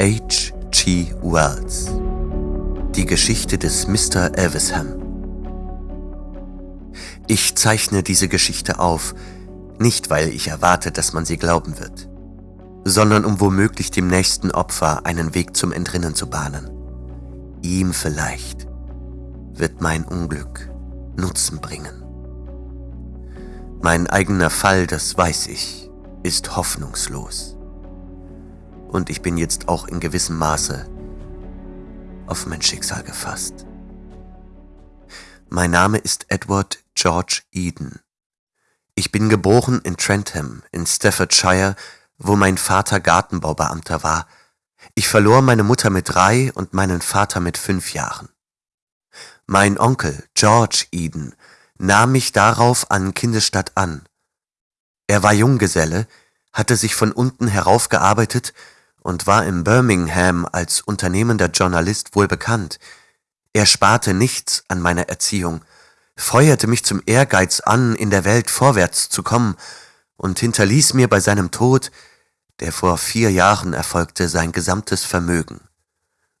H. G. Wells Die Geschichte des Mr. Elvisham Ich zeichne diese Geschichte auf, nicht weil ich erwarte, dass man sie glauben wird, sondern um womöglich dem nächsten Opfer einen Weg zum Entrinnen zu bahnen. Ihm vielleicht wird mein Unglück Nutzen bringen. Mein eigener Fall, das weiß ich, ist hoffnungslos. Und ich bin jetzt auch in gewissem Maße auf mein Schicksal gefasst. Mein Name ist Edward George Eden. Ich bin geboren in Trentham in Staffordshire, wo mein Vater Gartenbaubeamter war. Ich verlor meine Mutter mit drei und meinen Vater mit fünf Jahren. Mein Onkel George Eden nahm mich darauf an Kindesstadt an. Er war Junggeselle, hatte sich von unten heraufgearbeitet und war in Birmingham als unternehmender Journalist wohl bekannt. Er sparte nichts an meiner Erziehung, feuerte mich zum Ehrgeiz an, in der Welt vorwärts zu kommen, und hinterließ mir bei seinem Tod, der vor vier Jahren erfolgte, sein gesamtes Vermögen.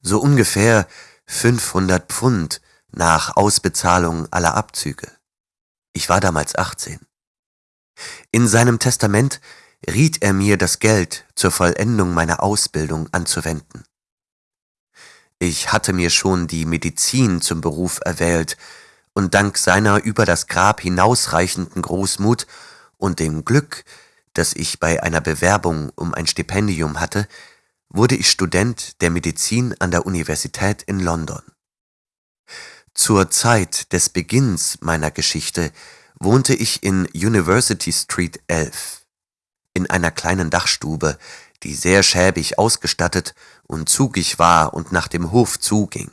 So ungefähr 500 Pfund nach Ausbezahlung aller Abzüge. Ich war damals 18. In seinem Testament riet er mir, das Geld zur Vollendung meiner Ausbildung anzuwenden. Ich hatte mir schon die Medizin zum Beruf erwählt, und dank seiner über das Grab hinausreichenden Großmut und dem Glück, das ich bei einer Bewerbung um ein Stipendium hatte, wurde ich Student der Medizin an der Universität in London. Zur Zeit des Beginns meiner Geschichte wohnte ich in University Street 11 in einer kleinen Dachstube, die sehr schäbig ausgestattet und zugig war und nach dem Hof zuging.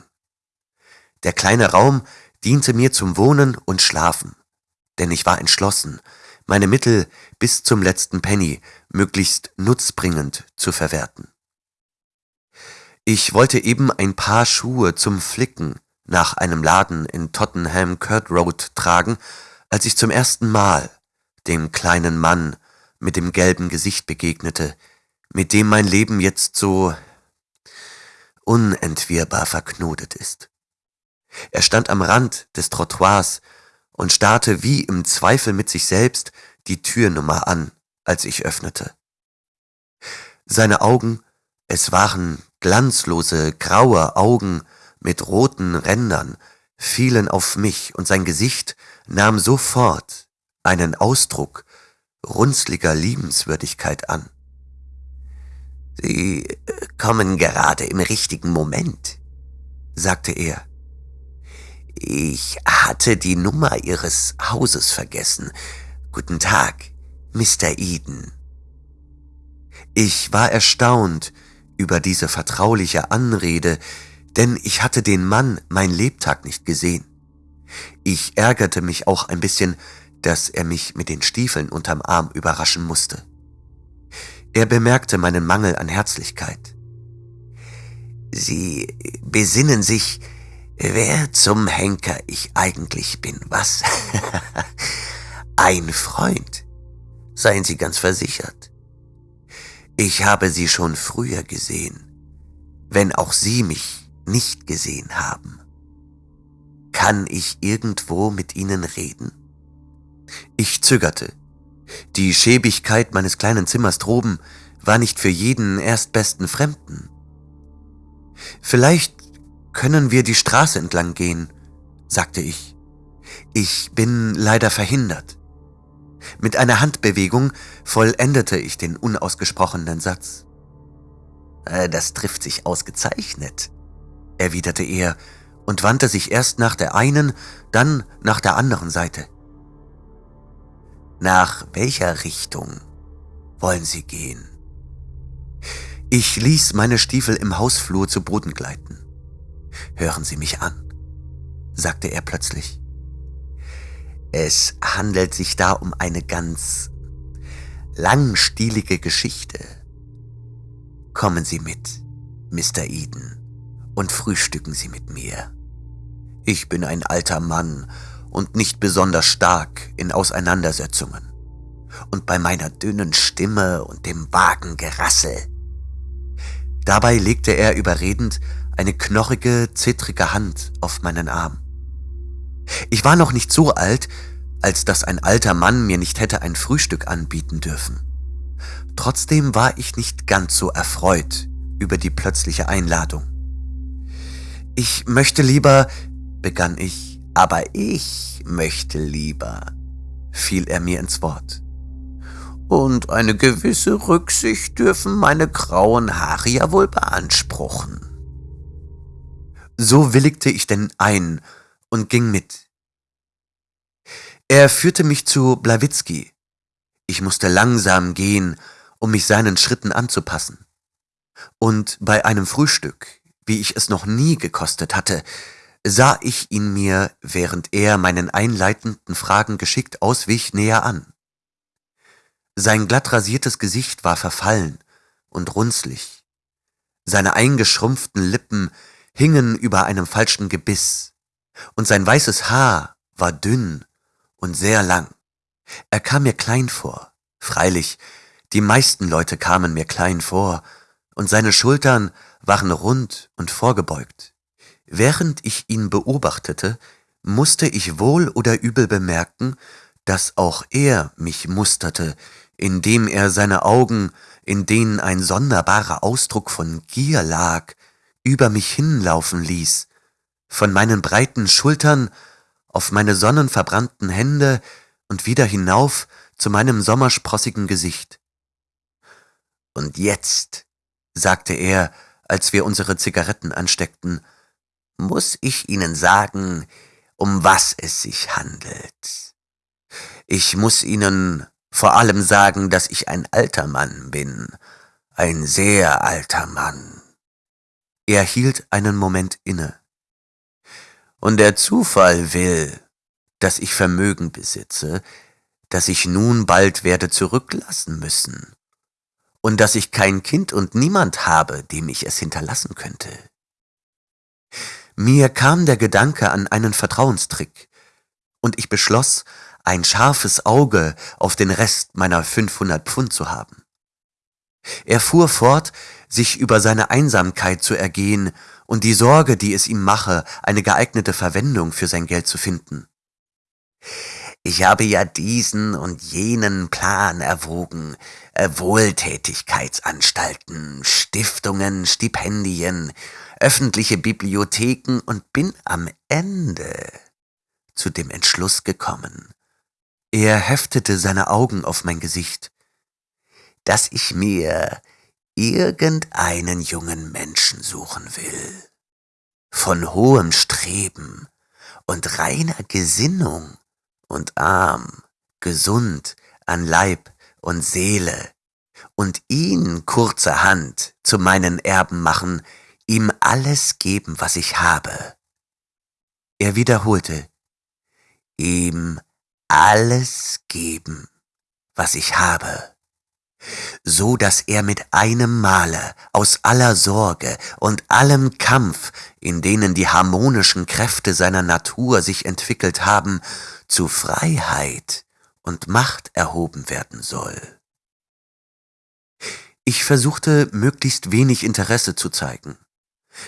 Der kleine Raum diente mir zum Wohnen und Schlafen, denn ich war entschlossen, meine Mittel bis zum letzten Penny möglichst nutzbringend zu verwerten. Ich wollte eben ein paar Schuhe zum Flicken nach einem Laden in Tottenham Court Road tragen, als ich zum ersten Mal dem kleinen Mann mit dem gelben Gesicht begegnete, mit dem mein Leben jetzt so unentwirrbar verknotet ist. Er stand am Rand des Trottoirs und starrte wie im Zweifel mit sich selbst die Türnummer an, als ich öffnete. Seine Augen, es waren glanzlose, graue Augen mit roten Rändern, fielen auf mich, und sein Gesicht nahm sofort einen Ausdruck runzliger Liebenswürdigkeit an. Sie kommen gerade im richtigen Moment, sagte er. Ich hatte die Nummer Ihres Hauses vergessen. Guten Tag, Mr. Eden. Ich war erstaunt über diese vertrauliche Anrede, denn ich hatte den Mann mein Lebtag nicht gesehen. Ich ärgerte mich auch ein bisschen, dass er mich mit den Stiefeln unterm Arm überraschen musste. Er bemerkte meinen Mangel an Herzlichkeit. Sie besinnen sich, wer zum Henker ich eigentlich bin, was? Ein Freund. Seien Sie ganz versichert. Ich habe Sie schon früher gesehen, wenn auch Sie mich nicht gesehen haben. Kann ich irgendwo mit Ihnen reden? Ich zögerte. Die Schäbigkeit meines kleinen Zimmers droben war nicht für jeden erstbesten Fremden. Vielleicht können wir die Straße entlang gehen, sagte ich. Ich bin leider verhindert. Mit einer Handbewegung vollendete ich den unausgesprochenen Satz. Äh, das trifft sich ausgezeichnet, erwiderte er und wandte sich erst nach der einen, dann nach der anderen Seite. Nach welcher Richtung wollen Sie gehen? Ich ließ meine Stiefel im Hausflur zu Boden gleiten. Hören Sie mich an, sagte er plötzlich. Es handelt sich da um eine ganz langstielige Geschichte. Kommen Sie mit, Mr. Eden, und frühstücken Sie mit mir. Ich bin ein alter Mann und nicht besonders stark in Auseinandersetzungen. Und bei meiner dünnen Stimme und dem vagen Gerassel Dabei legte er überredend eine knorrige, zittrige Hand auf meinen Arm. Ich war noch nicht so alt, als dass ein alter Mann mir nicht hätte ein Frühstück anbieten dürfen. Trotzdem war ich nicht ganz so erfreut über die plötzliche Einladung. Ich möchte lieber, begann ich, aber ich möchte lieber, fiel er mir ins Wort. Und eine gewisse Rücksicht dürfen meine grauen Haare ja wohl beanspruchen. So willigte ich denn ein und ging mit. Er führte mich zu Blawitzki. Ich musste langsam gehen, um mich seinen Schritten anzupassen. Und bei einem Frühstück, wie ich es noch nie gekostet hatte, sah ich ihn mir, während er meinen einleitenden Fragen geschickt auswich, näher an. Sein glatt rasiertes Gesicht war verfallen und runzlig. Seine eingeschrumpften Lippen hingen über einem falschen Gebiss, und sein weißes Haar war dünn und sehr lang. Er kam mir klein vor, freilich, die meisten Leute kamen mir klein vor, und seine Schultern waren rund und vorgebeugt. Während ich ihn beobachtete, musste ich wohl oder übel bemerken, dass auch er mich musterte, indem er seine Augen, in denen ein sonderbarer Ausdruck von Gier lag, über mich hinlaufen ließ, von meinen breiten Schultern auf meine sonnenverbrannten Hände und wieder hinauf zu meinem sommersprossigen Gesicht. Und jetzt, sagte er, als wir unsere Zigaretten ansteckten, muss ich Ihnen sagen, um was es sich handelt. Ich muss Ihnen vor allem sagen, dass ich ein alter Mann bin, ein sehr alter Mann. Er hielt einen Moment inne. Und der Zufall will, dass ich Vermögen besitze, das ich nun bald werde zurücklassen müssen, und dass ich kein Kind und niemand habe, dem ich es hinterlassen könnte. Mir kam der Gedanke an einen Vertrauenstrick, und ich beschloss, ein scharfes Auge auf den Rest meiner 500 Pfund zu haben. Er fuhr fort, sich über seine Einsamkeit zu ergehen und die Sorge, die es ihm mache, eine geeignete Verwendung für sein Geld zu finden. Ich habe ja diesen und jenen Plan erwogen, äh, Wohltätigkeitsanstalten, Stiftungen, Stipendien, öffentliche Bibliotheken und bin am Ende zu dem Entschluss gekommen. Er heftete seine Augen auf mein Gesicht, dass ich mir irgendeinen jungen Menschen suchen will, von hohem Streben und reiner Gesinnung und arm, gesund an Leib und Seele, und ihn kurzerhand zu meinen Erben machen, ihm alles geben, was ich habe. Er wiederholte, ihm alles geben, was ich habe so dass er mit einem Male aus aller Sorge und allem Kampf, in denen die harmonischen Kräfte seiner Natur sich entwickelt haben, zu Freiheit und Macht erhoben werden soll. Ich versuchte möglichst wenig Interesse zu zeigen.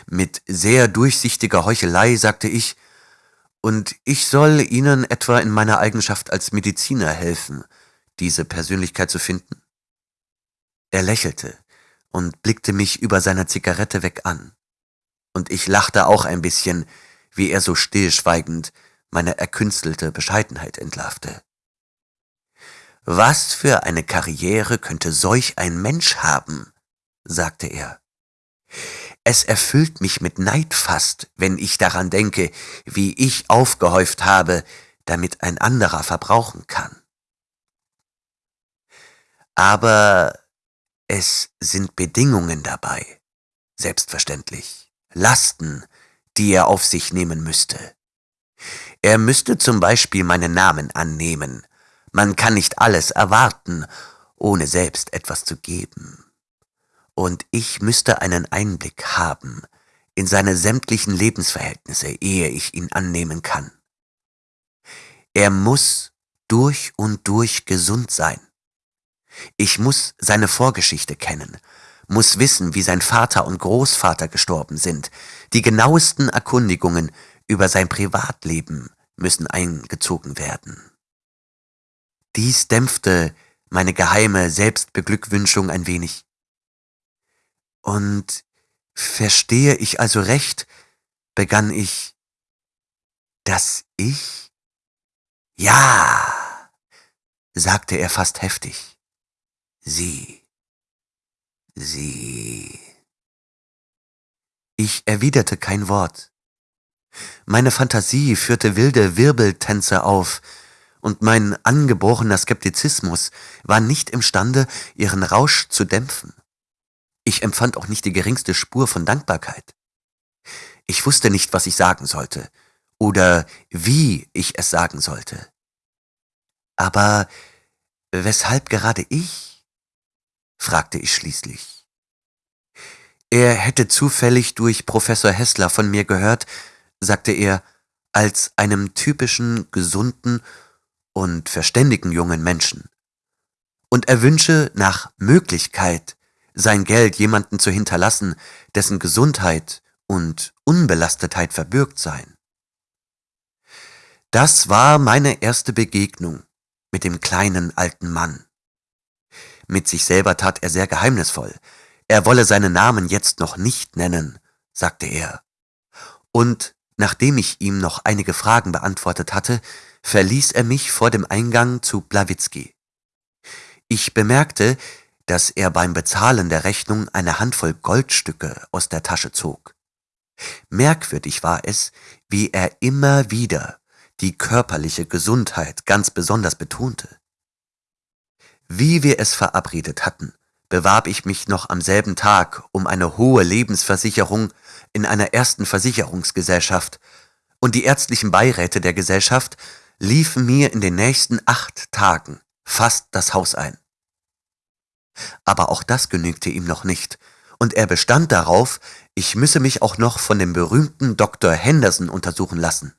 Mit sehr durchsichtiger Heuchelei sagte ich, und ich soll Ihnen etwa in meiner Eigenschaft als Mediziner helfen, diese Persönlichkeit zu finden? Er lächelte und blickte mich über seiner Zigarette weg an. Und ich lachte auch ein bisschen, wie er so stillschweigend meine erkünstelte Bescheidenheit entlarvte. Was für eine Karriere könnte solch ein Mensch haben? sagte er. Es erfüllt mich mit Neid fast, wenn ich daran denke, wie ich aufgehäuft habe, damit ein anderer verbrauchen kann. Aber es sind Bedingungen dabei, selbstverständlich, Lasten, die er auf sich nehmen müsste. Er müsste zum Beispiel meinen Namen annehmen. Man kann nicht alles erwarten, ohne selbst etwas zu geben. Und ich müsste einen Einblick haben in seine sämtlichen Lebensverhältnisse, ehe ich ihn annehmen kann. Er muss durch und durch gesund sein. Ich muss seine Vorgeschichte kennen, muss wissen, wie sein Vater und Großvater gestorben sind. Die genauesten Erkundigungen über sein Privatleben müssen eingezogen werden. Dies dämpfte meine geheime Selbstbeglückwünschung ein wenig. Und verstehe ich also recht, begann ich, dass ich? Ja, sagte er fast heftig. Sie. Sie. Ich erwiderte kein Wort. Meine Fantasie führte wilde Wirbeltänze auf, und mein angeborener Skeptizismus war nicht imstande, ihren Rausch zu dämpfen. Ich empfand auch nicht die geringste Spur von Dankbarkeit. Ich wusste nicht, was ich sagen sollte oder wie ich es sagen sollte. Aber weshalb gerade ich? fragte ich schließlich. Er hätte zufällig durch Professor Hessler von mir gehört, sagte er, als einem typischen, gesunden und verständigen jungen Menschen. Und er wünsche nach Möglichkeit, sein Geld jemanden zu hinterlassen, dessen Gesundheit und Unbelastetheit verbürgt seien. Das war meine erste Begegnung mit dem kleinen alten Mann. Mit sich selber tat er sehr geheimnisvoll. Er wolle seinen Namen jetzt noch nicht nennen, sagte er. Und nachdem ich ihm noch einige Fragen beantwortet hatte, verließ er mich vor dem Eingang zu Blawitzki. Ich bemerkte, dass er beim Bezahlen der Rechnung eine Handvoll Goldstücke aus der Tasche zog. Merkwürdig war es, wie er immer wieder die körperliche Gesundheit ganz besonders betonte. Wie wir es verabredet hatten, bewarb ich mich noch am selben Tag um eine hohe Lebensversicherung in einer ersten Versicherungsgesellschaft, und die ärztlichen Beiräte der Gesellschaft liefen mir in den nächsten acht Tagen fast das Haus ein. Aber auch das genügte ihm noch nicht, und er bestand darauf, ich müsse mich auch noch von dem berühmten Dr. Henderson untersuchen lassen.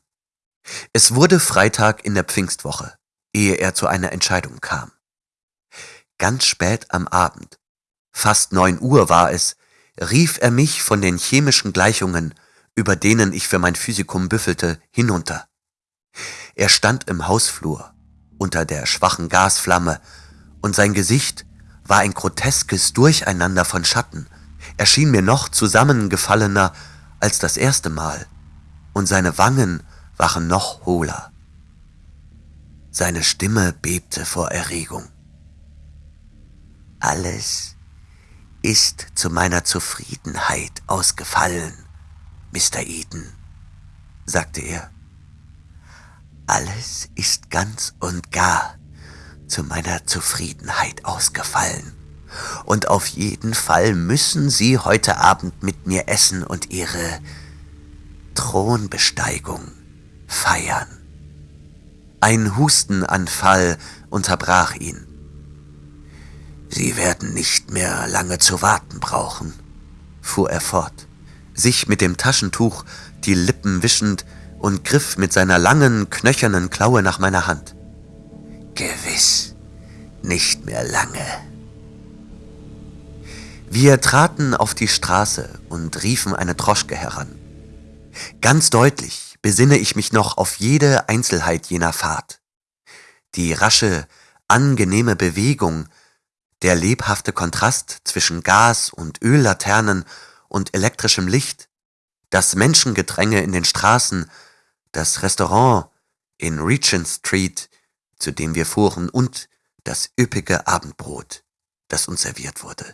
Es wurde Freitag in der Pfingstwoche, ehe er zu einer Entscheidung kam. Ganz spät am Abend, fast neun Uhr war es, rief er mich von den chemischen Gleichungen, über denen ich für mein Physikum büffelte, hinunter. Er stand im Hausflur, unter der schwachen Gasflamme, und sein Gesicht war ein groteskes Durcheinander von Schatten. Er schien mir noch zusammengefallener als das erste Mal, und seine Wangen waren noch hohler. Seine Stimme bebte vor Erregung. Alles ist zu meiner Zufriedenheit ausgefallen, Mr. Eden, sagte er. Alles ist ganz und gar zu meiner Zufriedenheit ausgefallen. Und auf jeden Fall müssen Sie heute Abend mit mir essen und Ihre Thronbesteigung feiern. Ein Hustenanfall unterbrach ihn. Sie werden nicht mehr lange zu warten brauchen, fuhr er fort, sich mit dem Taschentuch die Lippen wischend und griff mit seiner langen, knöchernen Klaue nach meiner Hand. Gewiss, nicht mehr lange. Wir traten auf die Straße und riefen eine Droschke heran. Ganz deutlich besinne ich mich noch auf jede Einzelheit jener Fahrt. Die rasche, angenehme Bewegung, der lebhafte Kontrast zwischen Gas- und Öllaternen und elektrischem Licht, das Menschengedränge in den Straßen das Restaurant in Regent Street, zu dem wir fuhren, und das üppige Abendbrot, das uns serviert wurde.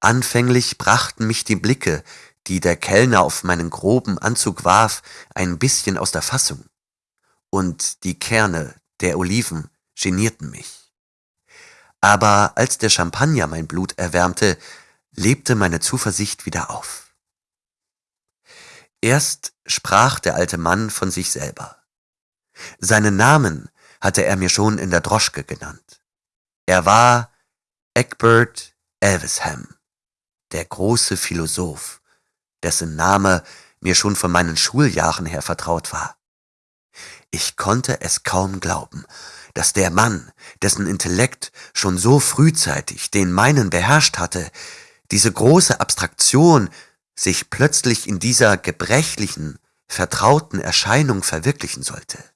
Anfänglich brachten mich die Blicke, die der Kellner auf meinen groben Anzug warf, ein bisschen aus der Fassung, und die Kerne der Oliven genierten mich. Aber als der Champagner mein Blut erwärmte, lebte meine Zuversicht wieder auf. Erst sprach der alte Mann von sich selber. Seinen Namen hatte er mir schon in der Droschke genannt. Er war Egbert Elvesham, der große Philosoph, dessen Name mir schon von meinen Schuljahren her vertraut war. Ich konnte es kaum glauben, dass der Mann, dessen Intellekt schon so frühzeitig den meinen beherrscht hatte, diese große Abstraktion sich plötzlich in dieser gebrechlichen, vertrauten Erscheinung verwirklichen sollte.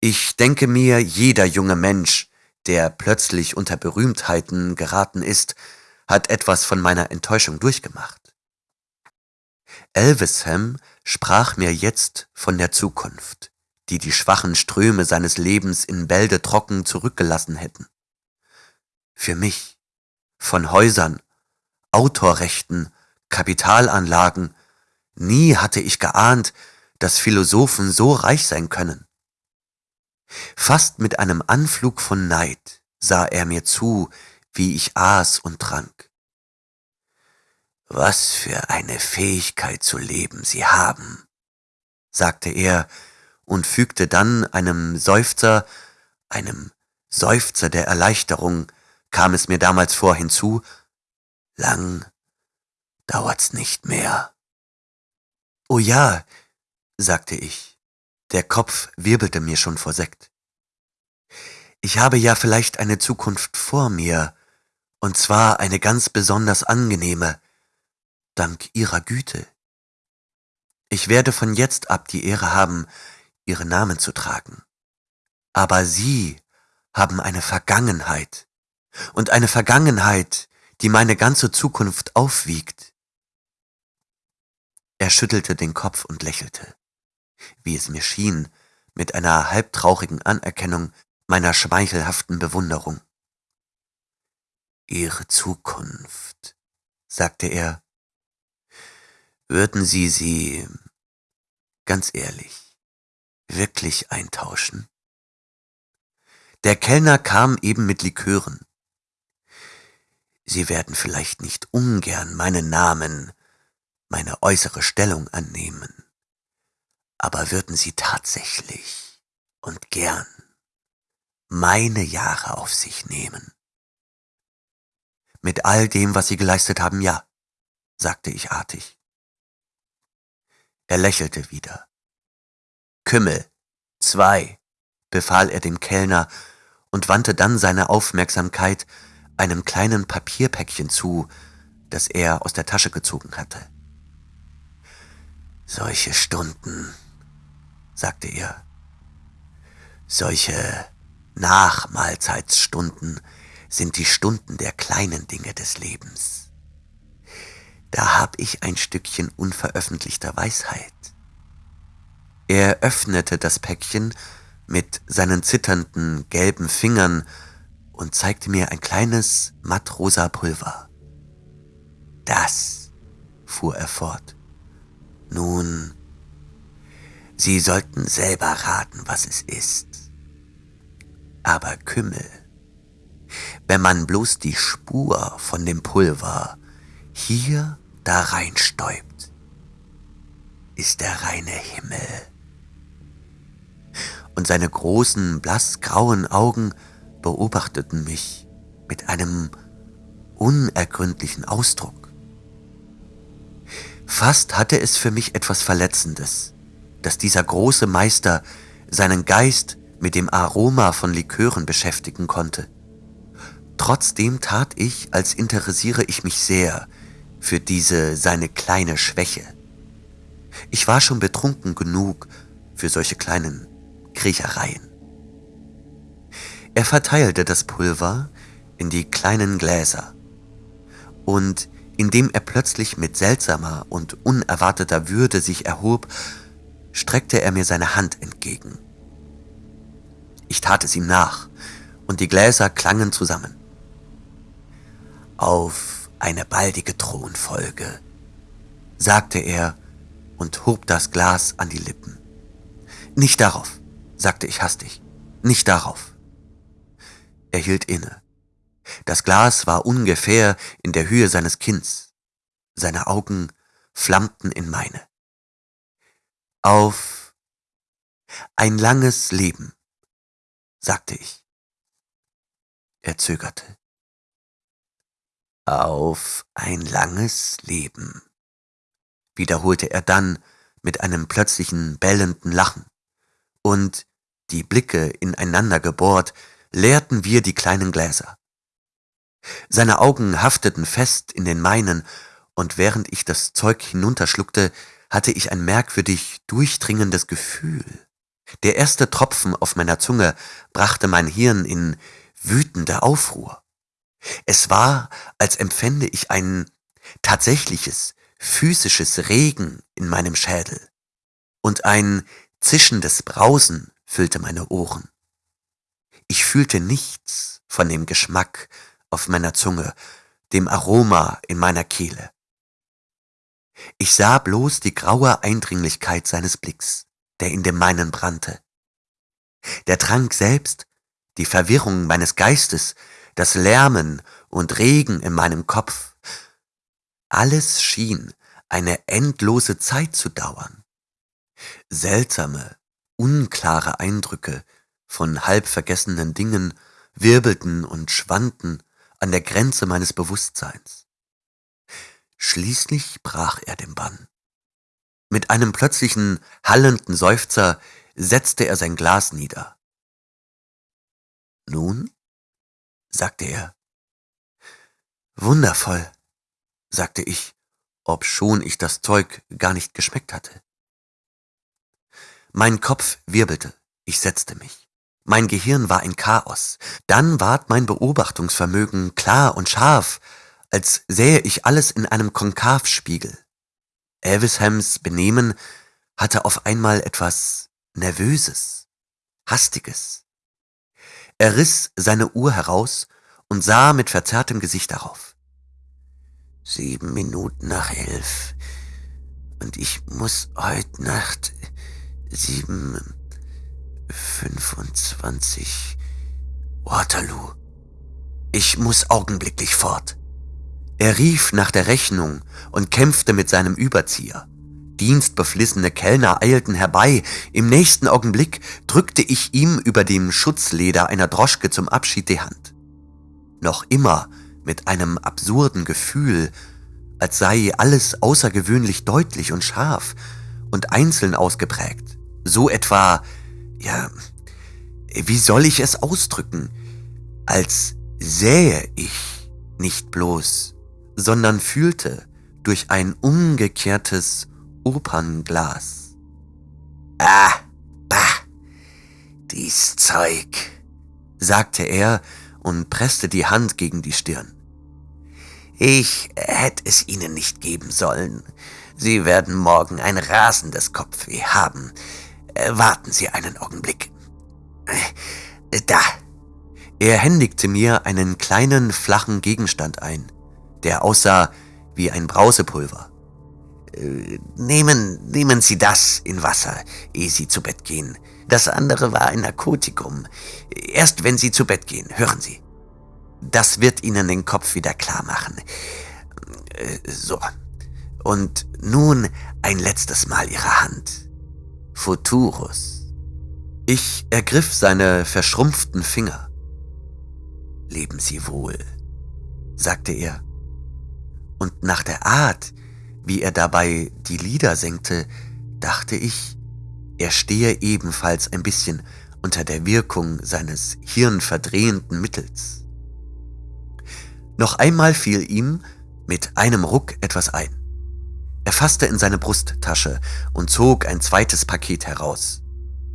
Ich denke mir, jeder junge Mensch, der plötzlich unter Berühmtheiten geraten ist, hat etwas von meiner Enttäuschung durchgemacht. Elvisham sprach mir jetzt von der Zukunft, die die schwachen Ströme seines Lebens in Bälde trocken zurückgelassen hätten. Für mich, von Häusern, Autorrechten, Kapitalanlagen, nie hatte ich geahnt, dass Philosophen so reich sein können. Fast mit einem Anflug von Neid sah er mir zu, wie ich aß und trank. Was für eine Fähigkeit zu leben Sie haben, sagte er und fügte dann einem Seufzer, einem Seufzer der Erleichterung, kam es mir damals vor hinzu, lang dauert's nicht mehr. Oh ja, sagte ich, der Kopf wirbelte mir schon vor Sekt. Ich habe ja vielleicht eine Zukunft vor mir, und zwar eine ganz besonders angenehme, dank Ihrer Güte. Ich werde von jetzt ab die Ehre haben, Ihren Namen zu tragen. Aber Sie haben eine Vergangenheit, und eine Vergangenheit, die meine ganze Zukunft aufwiegt. Er schüttelte den Kopf und lächelte, wie es mir schien, mit einer halbtraurigen Anerkennung meiner schmeichelhaften Bewunderung. Ihre Zukunft, sagte er, würden Sie sie, ganz ehrlich, wirklich eintauschen? Der Kellner kam eben mit Likören. Sie werden vielleicht nicht ungern meinen Namen meine äußere Stellung annehmen, aber würden Sie tatsächlich und gern meine Jahre auf sich nehmen? Mit all dem, was Sie geleistet haben, ja, sagte ich artig. Er lächelte wieder. Kümmel, zwei, befahl er dem Kellner und wandte dann seine Aufmerksamkeit einem kleinen Papierpäckchen zu, das er aus der Tasche gezogen hatte. Solche Stunden, sagte er, solche Nachmahlzeitsstunden sind die Stunden der kleinen Dinge des Lebens. Da hab ich ein Stückchen unveröffentlichter Weisheit. Er öffnete das Päckchen mit seinen zitternden gelben Fingern und zeigte mir ein kleines mattrosa Pulver. Das, fuhr er fort, nun, Sie sollten selber raten, was es ist. Aber Kümmel, wenn man bloß die Spur von dem Pulver hier da reinstäubt, ist der reine Himmel. Und seine großen, blassgrauen Augen beobachteten mich mit einem unergründlichen Ausdruck. Fast hatte es für mich etwas Verletzendes, dass dieser große Meister seinen Geist mit dem Aroma von Likören beschäftigen konnte. Trotzdem tat ich, als interessiere ich mich sehr für diese seine kleine Schwäche. Ich war schon betrunken genug für solche kleinen Kriechereien. Er verteilte das Pulver in die kleinen Gläser und indem er plötzlich mit seltsamer und unerwarteter Würde sich erhob, streckte er mir seine Hand entgegen. Ich tat es ihm nach, und die Gläser klangen zusammen. Auf eine baldige Thronfolge, sagte er und hob das Glas an die Lippen. Nicht darauf, sagte ich hastig, nicht darauf. Er hielt inne. Das Glas war ungefähr in der Höhe seines Kinns. Seine Augen flammten in meine. Auf ein langes Leben, sagte ich. Er zögerte. Auf ein langes Leben, wiederholte er dann mit einem plötzlichen bellenden Lachen, und die Blicke ineinander gebohrt, leerten wir die kleinen Gläser. Seine Augen hafteten fest in den meinen, und während ich das Zeug hinunterschluckte, hatte ich ein merkwürdig durchdringendes Gefühl. Der erste Tropfen auf meiner Zunge brachte mein Hirn in wütende Aufruhr. Es war, als empfände ich ein tatsächliches, physisches Regen in meinem Schädel, und ein zischendes Brausen füllte meine Ohren. Ich fühlte nichts von dem Geschmack auf meiner Zunge, dem Aroma in meiner Kehle. Ich sah bloß die graue Eindringlichkeit seines Blicks, der in dem meinen brannte. Der Trank selbst, die Verwirrung meines Geistes, das Lärmen und Regen in meinem Kopf, alles schien eine endlose Zeit zu dauern. Seltsame, unklare Eindrücke von halb vergessenen Dingen wirbelten und schwanden an der Grenze meines Bewusstseins. Schließlich brach er den Bann. Mit einem plötzlichen, hallenden Seufzer setzte er sein Glas nieder. Nun? sagte er. Wundervoll, sagte ich, obschon ich das Zeug gar nicht geschmeckt hatte. Mein Kopf wirbelte, ich setzte mich. Mein Gehirn war ein Chaos. Dann ward mein Beobachtungsvermögen klar und scharf, als sähe ich alles in einem Konkavspiegel. Elvishams Benehmen hatte auf einmal etwas Nervöses, Hastiges. Er riss seine Uhr heraus und sah mit verzerrtem Gesicht darauf. Sieben Minuten nach elf. Und ich muss heute Nacht sieben, fünfundzwanzig. Waterloo. Ich muss augenblicklich fort. Er rief nach der Rechnung und kämpfte mit seinem Überzieher. Dienstbeflissene Kellner eilten herbei. Im nächsten Augenblick drückte ich ihm über dem Schutzleder einer Droschke zum Abschied die Hand. Noch immer mit einem absurden Gefühl, als sei alles außergewöhnlich deutlich und scharf und einzeln ausgeprägt. So etwa, ja, wie soll ich es ausdrücken, als sähe ich nicht bloß sondern fühlte durch ein umgekehrtes Opernglas. Ah, bah, dies Zeug, sagte er und presste die Hand gegen die Stirn. Ich hätte es Ihnen nicht geben sollen. Sie werden morgen ein rasendes Kopfweh haben. Warten Sie einen Augenblick. Äh, da. Er händigte mir einen kleinen flachen Gegenstand ein der aussah wie ein Brausepulver. Äh, nehmen, nehmen Sie das in Wasser, ehe Sie zu Bett gehen. Das andere war ein Narkotikum. Erst wenn Sie zu Bett gehen, hören Sie. Das wird Ihnen den Kopf wieder klar machen. Äh, so. Und nun ein letztes Mal Ihre Hand. Futurus. Ich ergriff seine verschrumpften Finger. Leben Sie wohl, sagte er und nach der Art, wie er dabei die Lieder senkte, dachte ich, er stehe ebenfalls ein bisschen unter der Wirkung seines hirnverdrehenden Mittels. Noch einmal fiel ihm mit einem Ruck etwas ein. Er fasste in seine Brusttasche und zog ein zweites Paket heraus.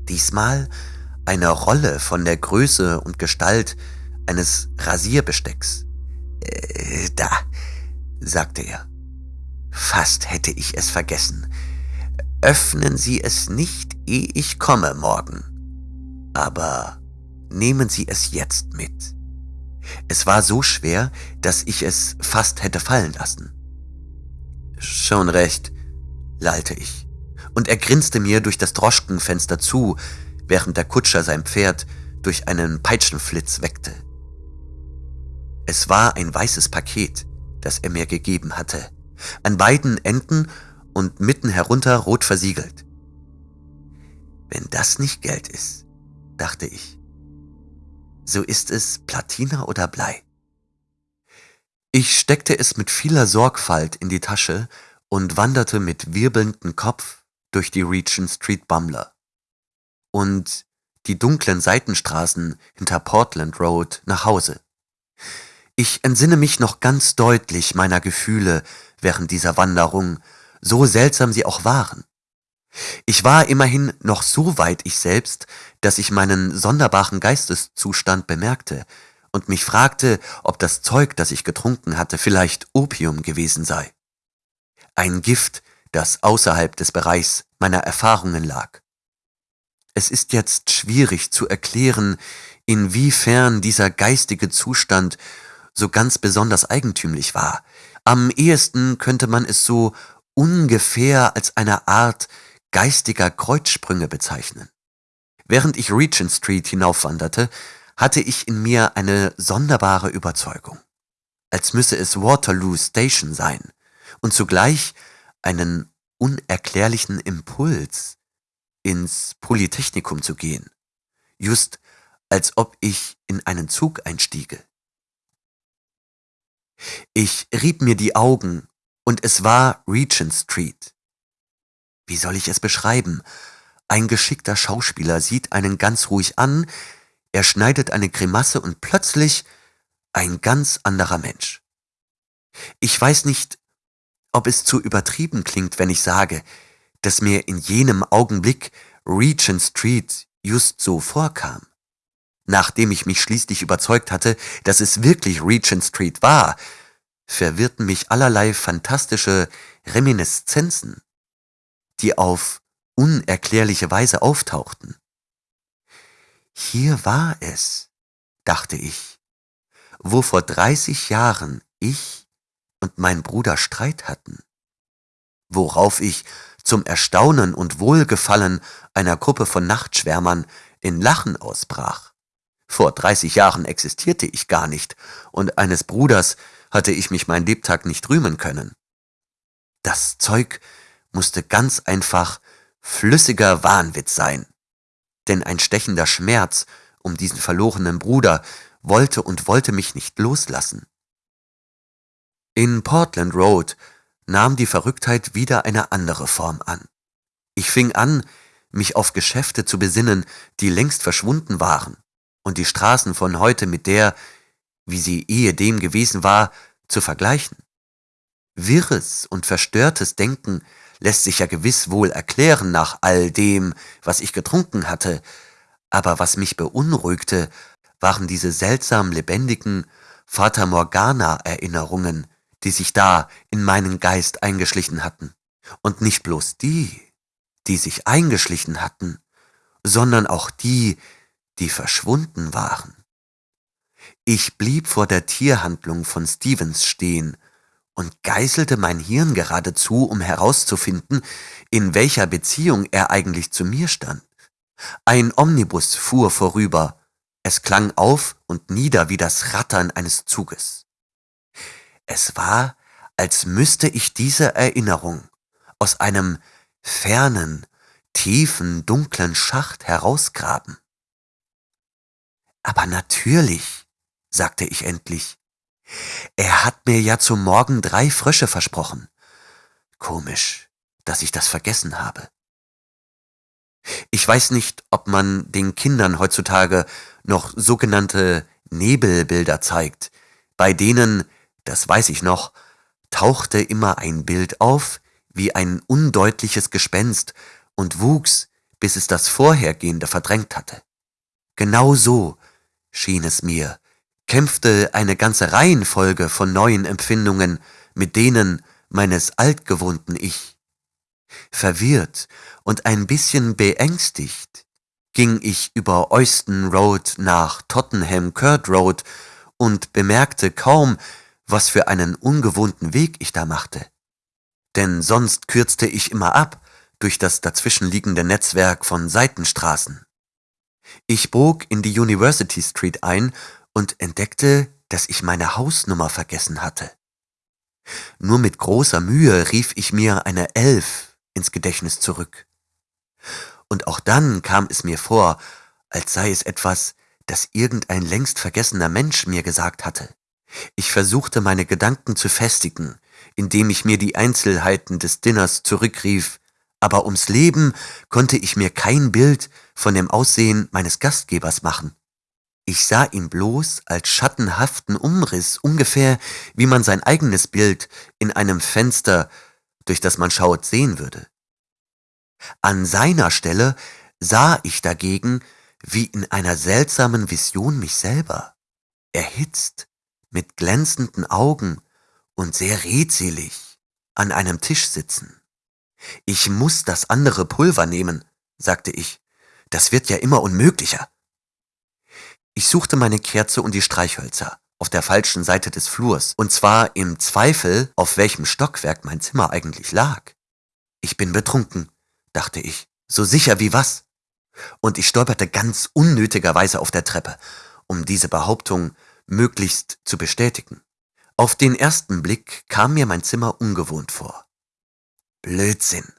Diesmal eine Rolle von der Größe und Gestalt eines Rasierbestecks. Äh, da, sagte er. Fast hätte ich es vergessen. Öffnen Sie es nicht, ehe ich komme morgen. Aber nehmen Sie es jetzt mit. Es war so schwer, dass ich es fast hätte fallen lassen. Schon recht, lallte ich, und er grinste mir durch das Droschkenfenster zu, während der Kutscher sein Pferd durch einen Peitschenflitz weckte. Es war ein weißes Paket, das er mir gegeben hatte, an beiden Enden und mitten herunter rot versiegelt. Wenn das nicht Geld ist, dachte ich, so ist es Platina oder Blei. Ich steckte es mit vieler Sorgfalt in die Tasche und wanderte mit wirbelndem Kopf durch die Regent Street Bummler und die dunklen Seitenstraßen hinter Portland Road nach Hause. Ich entsinne mich noch ganz deutlich meiner Gefühle während dieser Wanderung, so seltsam sie auch waren. Ich war immerhin noch so weit ich selbst, dass ich meinen sonderbaren Geisteszustand bemerkte und mich fragte, ob das Zeug, das ich getrunken hatte, vielleicht Opium gewesen sei. Ein Gift, das außerhalb des Bereichs meiner Erfahrungen lag. Es ist jetzt schwierig zu erklären, inwiefern dieser geistige Zustand so ganz besonders eigentümlich war. Am ehesten könnte man es so ungefähr als eine Art geistiger Kreuzsprünge bezeichnen. Während ich Regent Street hinaufwanderte, hatte ich in mir eine sonderbare Überzeugung, als müsse es Waterloo Station sein und zugleich einen unerklärlichen Impuls, ins Polytechnikum zu gehen, just als ob ich in einen Zug einstiege. Ich rieb mir die Augen, und es war Regent Street. Wie soll ich es beschreiben? Ein geschickter Schauspieler sieht einen ganz ruhig an, er schneidet eine Grimasse und plötzlich ein ganz anderer Mensch. Ich weiß nicht, ob es zu übertrieben klingt, wenn ich sage, dass mir in jenem Augenblick Regent Street just so vorkam. Nachdem ich mich schließlich überzeugt hatte, dass es wirklich Regent Street war, verwirrten mich allerlei fantastische Reminiszenzen, die auf unerklärliche Weise auftauchten. Hier war es, dachte ich, wo vor dreißig Jahren ich und mein Bruder Streit hatten, worauf ich zum Erstaunen und Wohlgefallen einer Gruppe von Nachtschwärmern in Lachen ausbrach. Vor dreißig Jahren existierte ich gar nicht, und eines Bruders hatte ich mich mein Lebtag nicht rühmen können. Das Zeug musste ganz einfach flüssiger Wahnwitz sein. Denn ein stechender Schmerz um diesen verlorenen Bruder wollte und wollte mich nicht loslassen. In Portland Road nahm die Verrücktheit wieder eine andere Form an. Ich fing an, mich auf Geschäfte zu besinnen, die längst verschwunden waren und die Straßen von heute mit der, wie sie ehedem gewesen war, zu vergleichen. Wirres und verstörtes Denken lässt sich ja gewiss wohl erklären nach all dem, was ich getrunken hatte, aber was mich beunruhigte, waren diese seltsam lebendigen Fata Morgana Erinnerungen, die sich da in meinen Geist eingeschlichen hatten. Und nicht bloß die, die sich eingeschlichen hatten, sondern auch die, die verschwunden waren. Ich blieb vor der Tierhandlung von Stevens stehen und geißelte mein Hirn geradezu, um herauszufinden, in welcher Beziehung er eigentlich zu mir stand. Ein Omnibus fuhr vorüber, es klang auf und nieder wie das Rattern eines Zuges. Es war, als müsste ich diese Erinnerung aus einem fernen, tiefen, dunklen Schacht herausgraben. Aber natürlich, sagte ich endlich, er hat mir ja zum Morgen drei Frösche versprochen. Komisch, dass ich das vergessen habe. Ich weiß nicht, ob man den Kindern heutzutage noch sogenannte Nebelbilder zeigt, bei denen, das weiß ich noch, tauchte immer ein Bild auf, wie ein undeutliches Gespenst und wuchs, bis es das Vorhergehende verdrängt hatte. Genau so schien es mir, kämpfte eine ganze Reihenfolge von neuen Empfindungen mit denen meines altgewohnten Ich. Verwirrt und ein bisschen beängstigt ging ich über Euston Road nach Tottenham Court Road und bemerkte kaum, was für einen ungewohnten Weg ich da machte. Denn sonst kürzte ich immer ab durch das dazwischenliegende Netzwerk von Seitenstraßen. Ich bog in die University Street ein und entdeckte, dass ich meine Hausnummer vergessen hatte. Nur mit großer Mühe rief ich mir eine Elf ins Gedächtnis zurück. Und auch dann kam es mir vor, als sei es etwas, das irgendein längst vergessener Mensch mir gesagt hatte. Ich versuchte meine Gedanken zu festigen, indem ich mir die Einzelheiten des Dinners zurückrief, aber ums Leben konnte ich mir kein Bild von dem Aussehen meines Gastgebers machen. Ich sah ihn bloß als schattenhaften Umriss, ungefähr wie man sein eigenes Bild in einem Fenster, durch das man schaut, sehen würde. An seiner Stelle sah ich dagegen wie in einer seltsamen Vision mich selber, erhitzt, mit glänzenden Augen und sehr redselig an einem Tisch sitzen. Ich muss das andere Pulver nehmen, sagte ich. Das wird ja immer unmöglicher. Ich suchte meine Kerze und die Streichhölzer auf der falschen Seite des Flurs, und zwar im Zweifel, auf welchem Stockwerk mein Zimmer eigentlich lag. Ich bin betrunken, dachte ich, so sicher wie was. Und ich stolperte ganz unnötigerweise auf der Treppe, um diese Behauptung möglichst zu bestätigen. Auf den ersten Blick kam mir mein Zimmer ungewohnt vor. Blödsinn,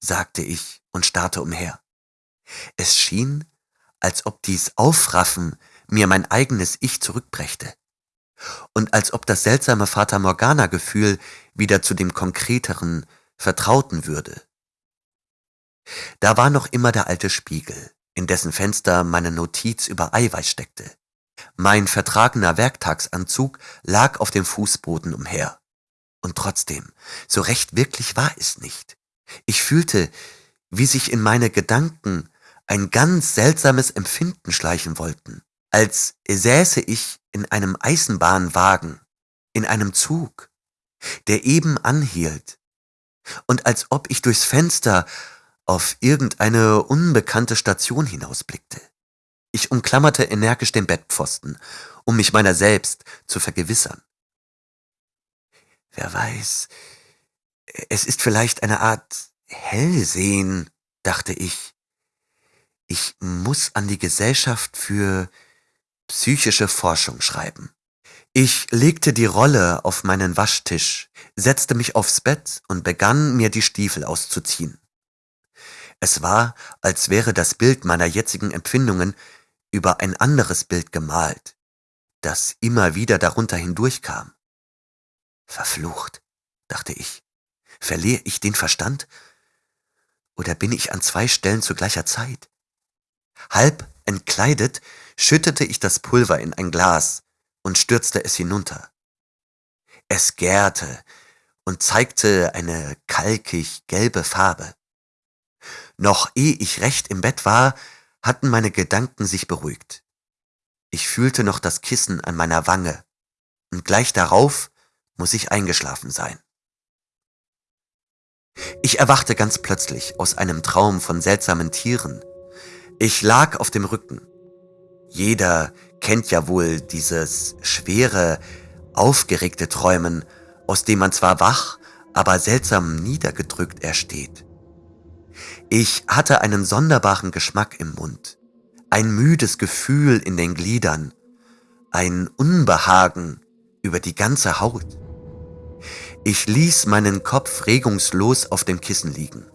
sagte ich und starrte umher. Es schien, als ob dies Aufraffen mir mein eigenes Ich zurückbrächte und als ob das seltsame Fata Morgana-Gefühl wieder zu dem konkreteren, vertrauten würde. Da war noch immer der alte Spiegel, in dessen Fenster meine Notiz über Eiweiß steckte. Mein vertragener Werktagsanzug lag auf dem Fußboden umher. Und trotzdem, so recht wirklich war es nicht. Ich fühlte, wie sich in meine Gedanken ein ganz seltsames Empfinden schleichen wollten, als säße ich in einem Eisenbahnwagen, in einem Zug, der eben anhielt, und als ob ich durchs Fenster auf irgendeine unbekannte Station hinausblickte. Ich umklammerte energisch den Bettpfosten, um mich meiner selbst zu vergewissern. Wer weiß, es ist vielleicht eine Art Hellsehen, dachte ich. Ich muss an die Gesellschaft für psychische Forschung schreiben. Ich legte die Rolle auf meinen Waschtisch, setzte mich aufs Bett und begann mir die Stiefel auszuziehen. Es war, als wäre das Bild meiner jetzigen Empfindungen über ein anderes Bild gemalt, das immer wieder darunter hindurchkam. Verflucht, dachte ich. Verliere ich den Verstand? Oder bin ich an zwei Stellen zu gleicher Zeit? Halb entkleidet schüttete ich das Pulver in ein Glas und stürzte es hinunter. Es gärte und zeigte eine kalkig gelbe Farbe. Noch ehe ich recht im Bett war, hatten meine Gedanken sich beruhigt. Ich fühlte noch das Kissen an meiner Wange, und gleich darauf muss ich eingeschlafen sein. Ich erwachte ganz plötzlich aus einem Traum von seltsamen Tieren. Ich lag auf dem Rücken. Jeder kennt ja wohl dieses schwere, aufgeregte Träumen, aus dem man zwar wach, aber seltsam niedergedrückt ersteht. Ich hatte einen sonderbaren Geschmack im Mund, ein müdes Gefühl in den Gliedern, ein Unbehagen über die ganze Haut. Ich ließ meinen Kopf regungslos auf dem Kissen liegen,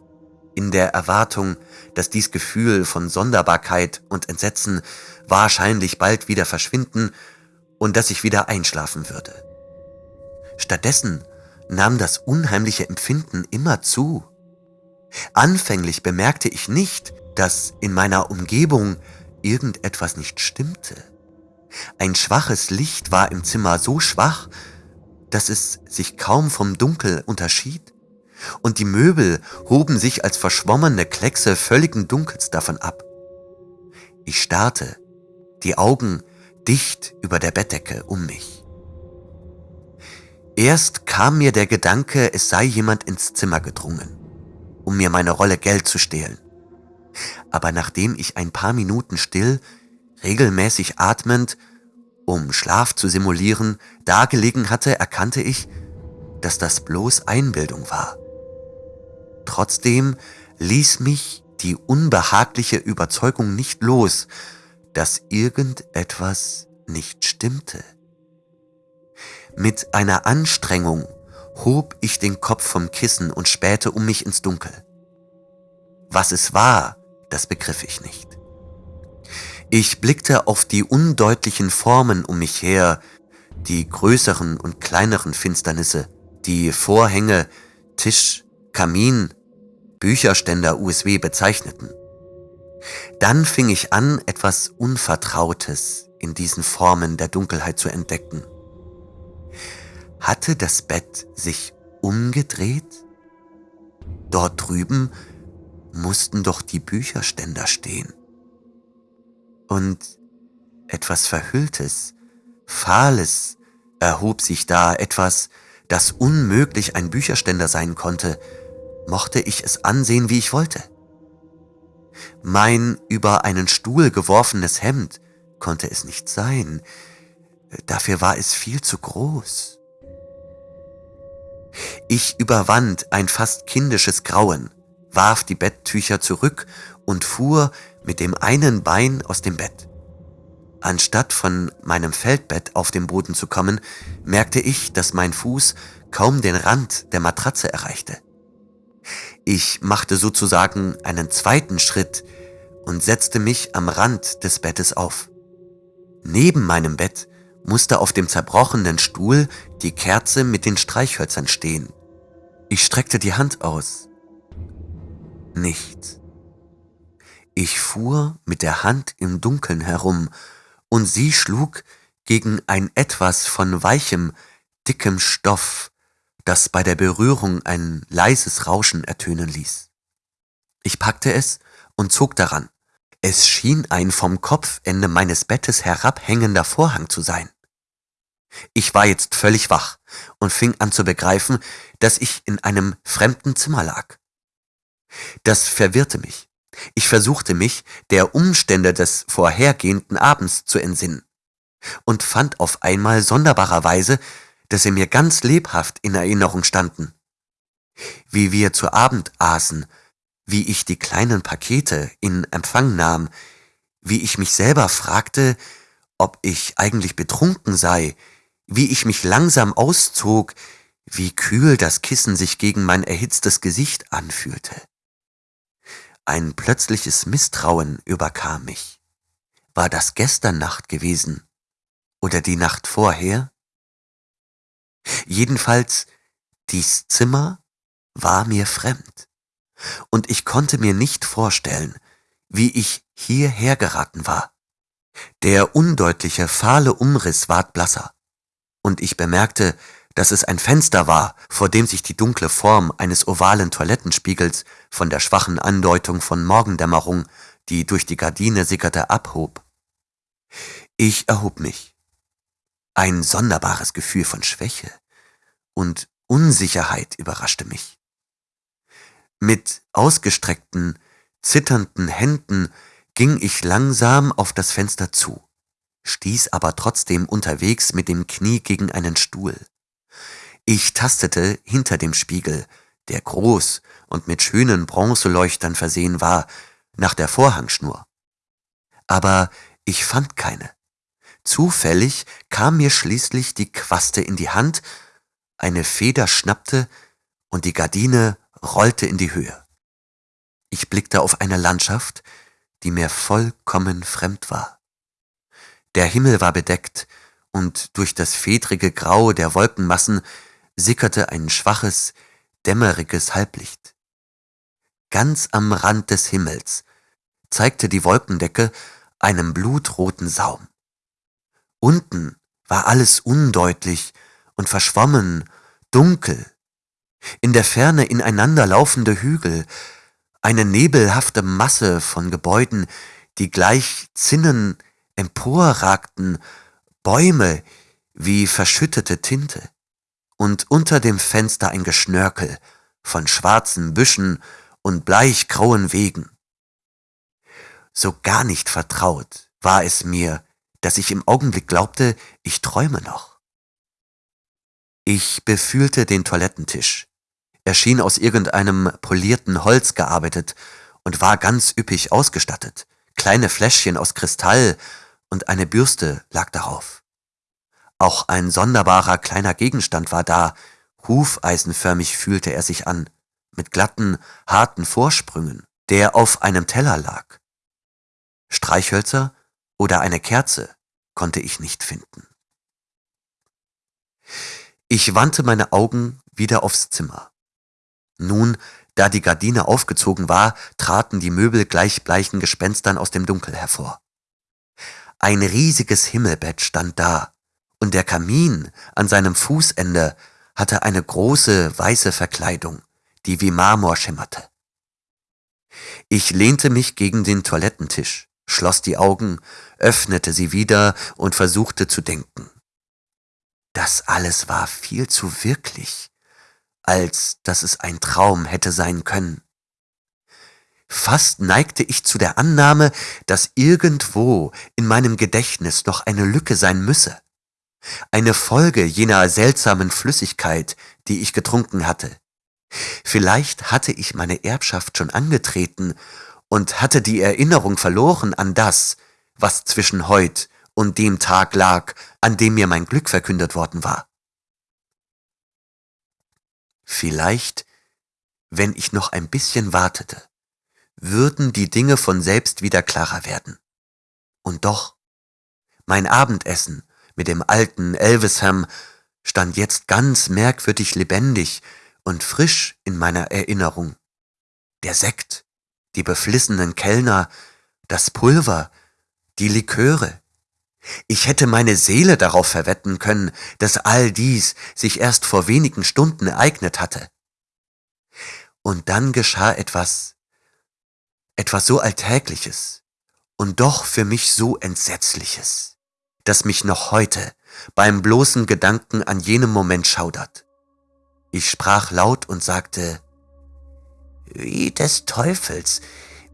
in der Erwartung, dass dies Gefühl von Sonderbarkeit und Entsetzen wahrscheinlich bald wieder verschwinden und dass ich wieder einschlafen würde. Stattdessen nahm das unheimliche Empfinden immer zu. Anfänglich bemerkte ich nicht, dass in meiner Umgebung irgendetwas nicht stimmte. Ein schwaches Licht war im Zimmer so schwach, dass es sich kaum vom Dunkel unterschied, und die Möbel hoben sich als verschwommene Kleckse völligen Dunkels davon ab. Ich starrte, die Augen dicht über der Bettdecke um mich. Erst kam mir der Gedanke, es sei jemand ins Zimmer gedrungen um mir meine Rolle Geld zu stehlen. Aber nachdem ich ein paar Minuten still, regelmäßig atmend, um Schlaf zu simulieren, dagelegen hatte, erkannte ich, dass das bloß Einbildung war. Trotzdem ließ mich die unbehagliche Überzeugung nicht los, dass irgendetwas nicht stimmte. Mit einer Anstrengung hob ich den Kopf vom Kissen und spähte um mich ins Dunkel. Was es war, das begriff ich nicht. Ich blickte auf die undeutlichen Formen um mich her, die größeren und kleineren Finsternisse, die Vorhänge, Tisch, Kamin, Bücherständer USW bezeichneten. Dann fing ich an, etwas Unvertrautes in diesen Formen der Dunkelheit zu entdecken. Hatte das Bett sich umgedreht? Dort drüben mussten doch die Bücherständer stehen. Und etwas Verhülltes, Fahles erhob sich da, etwas, das unmöglich ein Bücherständer sein konnte, mochte ich es ansehen, wie ich wollte. Mein über einen Stuhl geworfenes Hemd konnte es nicht sein, dafür war es viel zu groß. Ich überwand ein fast kindisches Grauen, warf die Betttücher zurück und fuhr mit dem einen Bein aus dem Bett. Anstatt von meinem Feldbett auf den Boden zu kommen, merkte ich, dass mein Fuß kaum den Rand der Matratze erreichte. Ich machte sozusagen einen zweiten Schritt und setzte mich am Rand des Bettes auf. Neben meinem Bett musste auf dem zerbrochenen Stuhl die Kerze mit den Streichhölzern stehen. Ich streckte die Hand aus. Nichts. Ich fuhr mit der Hand im Dunkeln herum und sie schlug gegen ein etwas von weichem, dickem Stoff, das bei der Berührung ein leises Rauschen ertönen ließ. Ich packte es und zog daran. Es schien ein vom Kopfende meines Bettes herabhängender Vorhang zu sein. Ich war jetzt völlig wach und fing an zu begreifen, dass ich in einem fremden Zimmer lag. Das verwirrte mich. Ich versuchte mich der Umstände des vorhergehenden Abends zu entsinnen und fand auf einmal sonderbarerweise, dass sie mir ganz lebhaft in Erinnerung standen. Wie wir zu Abend aßen, wie ich die kleinen Pakete in Empfang nahm, wie ich mich selber fragte, ob ich eigentlich betrunken sei, wie ich mich langsam auszog, wie kühl das Kissen sich gegen mein erhitztes Gesicht anfühlte. Ein plötzliches Misstrauen überkam mich. War das gestern Nacht gewesen oder die Nacht vorher? Jedenfalls, dies Zimmer war mir fremd, und ich konnte mir nicht vorstellen, wie ich hierher geraten war. Der undeutliche, fahle Umriss ward blasser, und ich bemerkte, dass es ein Fenster war, vor dem sich die dunkle Form eines ovalen Toilettenspiegels von der schwachen Andeutung von Morgendämmerung, die durch die Gardine sickerte, abhob. Ich erhob mich. Ein sonderbares Gefühl von Schwäche und Unsicherheit überraschte mich. Mit ausgestreckten, zitternden Händen ging ich langsam auf das Fenster zu, stieß aber trotzdem unterwegs mit dem Knie gegen einen Stuhl. Ich tastete hinter dem Spiegel, der groß und mit schönen Bronzeleuchtern versehen war, nach der Vorhangschnur. Aber ich fand keine. Zufällig kam mir schließlich die Quaste in die Hand, eine Feder schnappte und die Gardine rollte in die Höhe. Ich blickte auf eine Landschaft, die mir vollkommen fremd war. Der Himmel war bedeckt, und durch das fedrige Grau der Wolkenmassen sickerte ein schwaches, dämmeriges Halblicht. Ganz am Rand des Himmels zeigte die Wolkendecke einen blutroten Saum. Unten war alles undeutlich und verschwommen, dunkel. In der Ferne ineinander laufende Hügel, eine nebelhafte Masse von Gebäuden, die gleich Zinnen emporragten, Bäume wie verschüttete Tinte und unter dem Fenster ein Geschnörkel von schwarzen Büschen und bleichgrauen Wegen. So gar nicht vertraut war es mir, dass ich im Augenblick glaubte, ich träume noch. Ich befühlte den Toilettentisch. Er schien aus irgendeinem polierten Holz gearbeitet und war ganz üppig ausgestattet. Kleine Fläschchen aus Kristall und eine Bürste lag darauf. Auch ein sonderbarer kleiner Gegenstand war da, hufeisenförmig fühlte er sich an, mit glatten, harten Vorsprüngen, der auf einem Teller lag. Streichhölzer oder eine Kerze konnte ich nicht finden. Ich wandte meine Augen wieder aufs Zimmer. Nun, da die Gardine aufgezogen war, traten die Möbel gleich bleichen Gespenstern aus dem Dunkel hervor. Ein riesiges Himmelbett stand da, und der Kamin an seinem Fußende hatte eine große weiße Verkleidung, die wie Marmor schimmerte. Ich lehnte mich gegen den Toilettentisch, schloss die Augen, öffnete sie wieder und versuchte zu denken. Das alles war viel zu wirklich, als dass es ein Traum hätte sein können. Fast neigte ich zu der Annahme, dass irgendwo in meinem Gedächtnis noch eine Lücke sein müsse. Eine Folge jener seltsamen Flüssigkeit, die ich getrunken hatte. Vielleicht hatte ich meine Erbschaft schon angetreten und hatte die Erinnerung verloren an das, was zwischen heut und dem Tag lag, an dem mir mein Glück verkündet worden war. Vielleicht, wenn ich noch ein bisschen wartete, würden die Dinge von selbst wieder klarer werden. Und doch, mein Abendessen mit dem alten Elvisham stand jetzt ganz merkwürdig lebendig und frisch in meiner Erinnerung. Der Sekt, die beflissenen Kellner, das Pulver, die Liköre. Ich hätte meine Seele darauf verwetten können, dass all dies sich erst vor wenigen Stunden ereignet hatte. Und dann geschah etwas, etwas so Alltägliches und doch für mich so Entsetzliches, das mich noch heute beim bloßen Gedanken an jenem Moment schaudert. Ich sprach laut und sagte, Wie des Teufels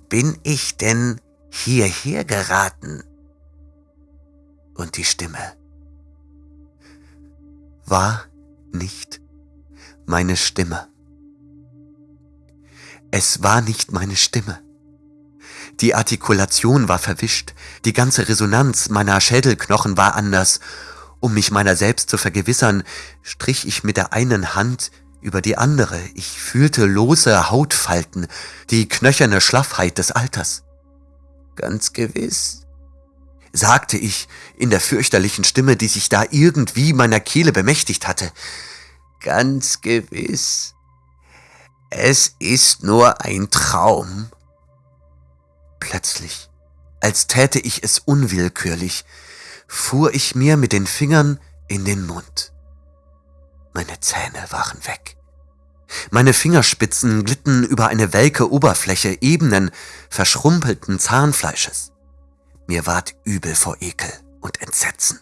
bin ich denn hierher geraten? Und die Stimme war nicht meine Stimme. Es war nicht meine Stimme. Die Artikulation war verwischt, die ganze Resonanz meiner Schädelknochen war anders um mich meiner selbst zu vergewissern, strich ich mit der einen Hand über die andere. Ich fühlte lose Hautfalten, die knöcherne Schlaffheit des Alters. Ganz gewiss, sagte ich in der fürchterlichen Stimme, die sich da irgendwie meiner Kehle bemächtigt hatte. Ganz gewiss. Es ist nur ein Traum. Plötzlich, als täte ich es unwillkürlich, fuhr ich mir mit den Fingern in den Mund. Meine Zähne waren weg. Meine Fingerspitzen glitten über eine welke Oberfläche ebenen, verschrumpelten Zahnfleisches. Mir ward übel vor Ekel und Entsetzen.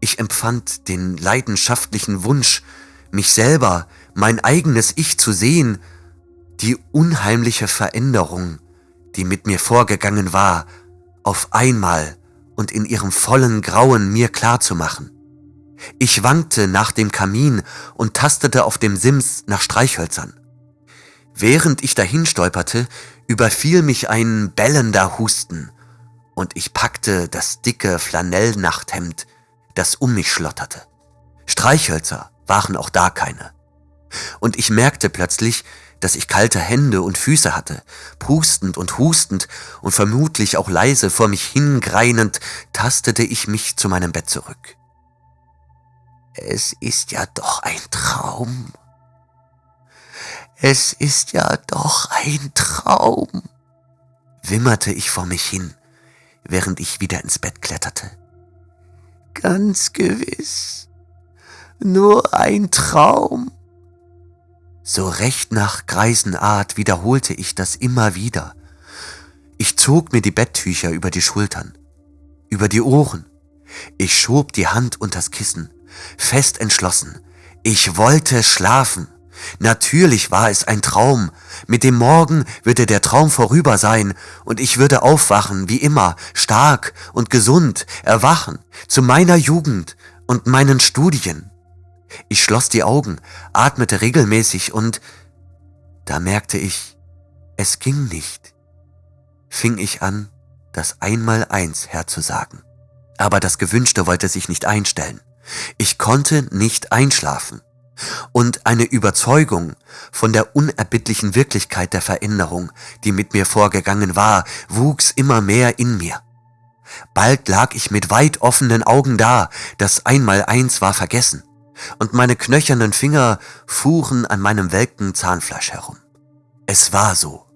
Ich empfand den leidenschaftlichen Wunsch, mich selber, mein eigenes Ich zu sehen, die unheimliche Veränderung, die mit mir vorgegangen war, auf einmal und in ihrem vollen Grauen mir klar zu machen. Ich wankte nach dem Kamin und tastete auf dem Sims nach Streichhölzern. Während ich dahin stolperte, überfiel mich ein bellender Husten und ich packte das dicke Flanellnachthemd, das um mich schlotterte. Streichhölzer waren auch da keine. Und ich merkte plötzlich, dass ich kalte Hände und Füße hatte. Pustend und hustend und vermutlich auch leise vor mich hingreinend tastete ich mich zu meinem Bett zurück. Es ist ja doch ein Traum. Es ist ja doch ein Traum, wimmerte ich vor mich hin, während ich wieder ins Bett kletterte. Ganz gewiss, nur ein Traum. So recht nach Greisenart wiederholte ich das immer wieder. Ich zog mir die Betttücher über die Schultern, über die Ohren. Ich schob die Hand unters Kissen, fest entschlossen. Ich wollte schlafen. Natürlich war es ein Traum. Mit dem Morgen würde der Traum vorüber sein und ich würde aufwachen, wie immer, stark und gesund, erwachen, zu meiner Jugend und meinen Studien. Ich schloss die Augen, atmete regelmäßig und da merkte ich, es ging nicht. Fing ich an, das Einmaleins herzusagen. Aber das Gewünschte wollte sich nicht einstellen. Ich konnte nicht einschlafen. Und eine Überzeugung von der unerbittlichen Wirklichkeit der Veränderung, die mit mir vorgegangen war, wuchs immer mehr in mir. Bald lag ich mit weit offenen Augen da, das Einmaleins war vergessen und meine knöchernen Finger fuhren an meinem welken Zahnfleisch herum. Es war so.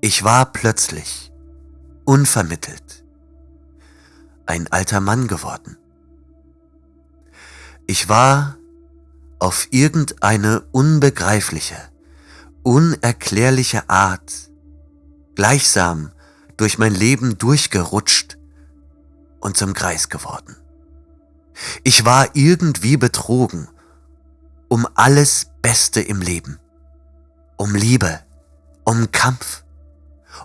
Ich war plötzlich, unvermittelt, ein alter Mann geworden. Ich war auf irgendeine unbegreifliche, unerklärliche Art gleichsam durch mein Leben durchgerutscht und zum Greis geworden. Ich war irgendwie betrogen um alles Beste im Leben, um Liebe, um Kampf,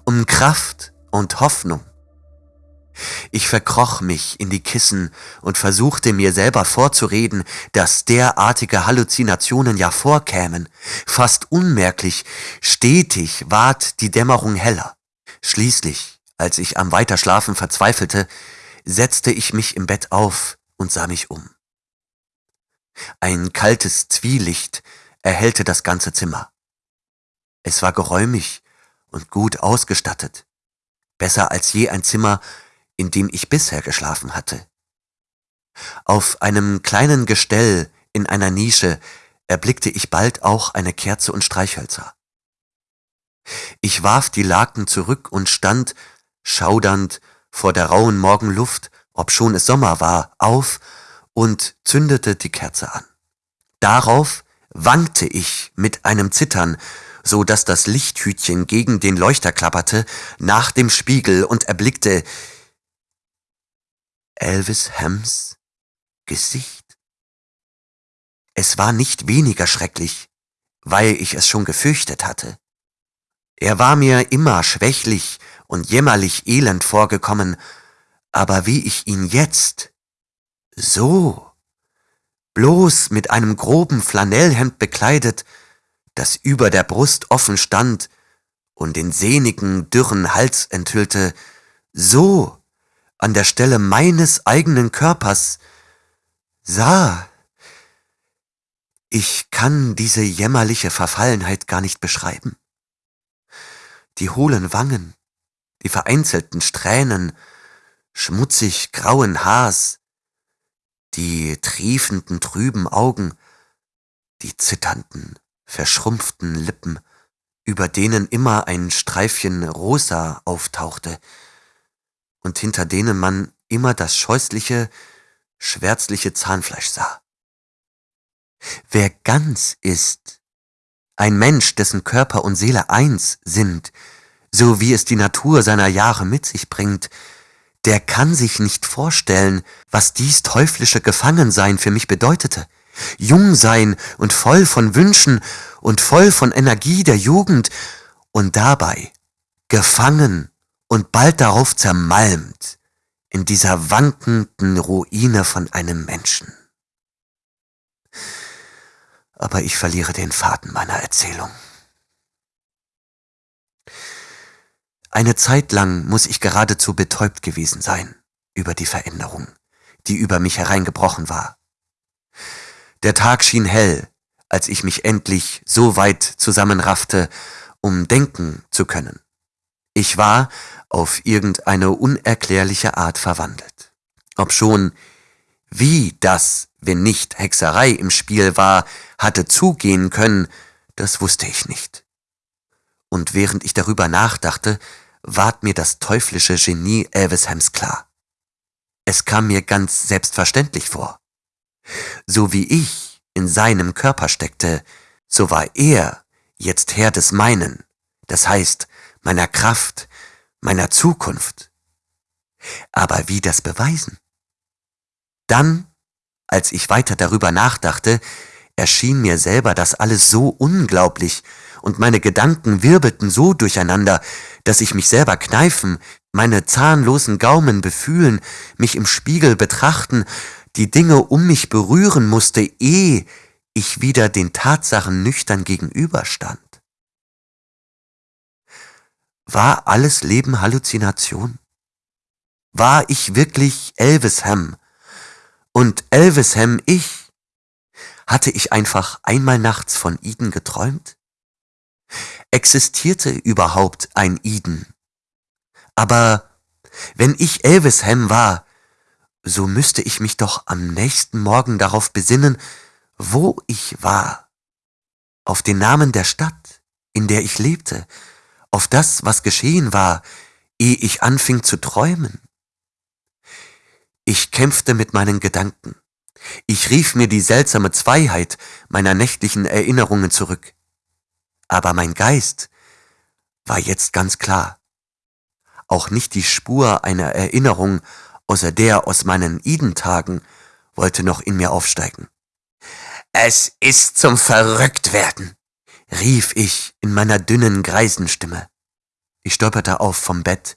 um Kraft und Hoffnung. Ich verkroch mich in die Kissen und versuchte mir selber vorzureden, dass derartige Halluzinationen ja vorkämen. Fast unmerklich, stetig ward die Dämmerung heller. Schließlich, als ich am Weiterschlafen verzweifelte, setzte ich mich im Bett auf und sah mich um. Ein kaltes Zwielicht erhellte das ganze Zimmer. Es war geräumig und gut ausgestattet, besser als je ein Zimmer, in dem ich bisher geschlafen hatte. Auf einem kleinen Gestell in einer Nische erblickte ich bald auch eine Kerze und Streichhölzer. Ich warf die Laken zurück und stand, schaudernd, vor der rauen Morgenluft, obschon es Sommer war, auf und zündete die Kerze an. Darauf wankte ich mit einem Zittern, so dass das Lichthütchen gegen den Leuchter klapperte, nach dem Spiegel und erblickte Elvis Hems Gesicht. Es war nicht weniger schrecklich, weil ich es schon gefürchtet hatte. Er war mir immer schwächlich und jämmerlich elend vorgekommen, aber wie ich ihn jetzt so, bloß mit einem groben Flanellhemd bekleidet, das über der Brust offen stand und den sehnigen, dürren Hals enthüllte, so an der Stelle meines eigenen Körpers sah. Ich kann diese jämmerliche Verfallenheit gar nicht beschreiben. Die hohlen Wangen, die vereinzelten Strähnen, schmutzig grauen Haars, die triefenden trüben Augen, die zitternden, verschrumpften Lippen, über denen immer ein Streifchen rosa auftauchte und hinter denen man immer das scheußliche, schwärzliche Zahnfleisch sah. Wer ganz ist, ein Mensch, dessen Körper und Seele eins sind, so wie es die Natur seiner Jahre mit sich bringt, der kann sich nicht vorstellen, was dies teuflische Gefangensein für mich bedeutete. Jung sein und voll von Wünschen und voll von Energie der Jugend und dabei gefangen und bald darauf zermalmt in dieser wankenden Ruine von einem Menschen. Aber ich verliere den Faden meiner Erzählung. Eine Zeit lang muss ich geradezu betäubt gewesen sein über die Veränderung, die über mich hereingebrochen war. Der Tag schien hell, als ich mich endlich so weit zusammenraffte, um denken zu können. Ich war auf irgendeine unerklärliche Art verwandelt. Obschon, wie das, wenn nicht Hexerei im Spiel war, hatte zugehen können, das wusste ich nicht. Und während ich darüber nachdachte, ward mir das teuflische Genie Elvishams klar. Es kam mir ganz selbstverständlich vor. So wie ich in seinem Körper steckte, so war er jetzt Herr des meinen, das heißt meiner Kraft, meiner Zukunft. Aber wie das beweisen? Dann, als ich weiter darüber nachdachte, erschien mir selber das alles so unglaublich und meine Gedanken wirbelten so durcheinander, dass ich mich selber kneifen, meine zahnlosen Gaumen befühlen, mich im Spiegel betrachten, die Dinge um mich berühren musste, ehe ich wieder den Tatsachen nüchtern gegenüberstand. War alles Leben Halluzination? War ich wirklich Elvisham? Und Elvisham ich? Hatte ich einfach einmal nachts von Eden geträumt? Existierte überhaupt ein Eden? Aber wenn ich Elvisham war, so müsste ich mich doch am nächsten Morgen darauf besinnen, wo ich war. Auf den Namen der Stadt, in der ich lebte, auf das, was geschehen war, ehe ich anfing zu träumen. Ich kämpfte mit meinen Gedanken. Ich rief mir die seltsame Zweiheit meiner nächtlichen Erinnerungen zurück. Aber mein Geist war jetzt ganz klar. Auch nicht die Spur einer Erinnerung außer der aus meinen Identagen wollte noch in mir aufsteigen. Es ist zum Verrücktwerden, rief ich in meiner dünnen Greisenstimme. Ich stolperte auf vom Bett,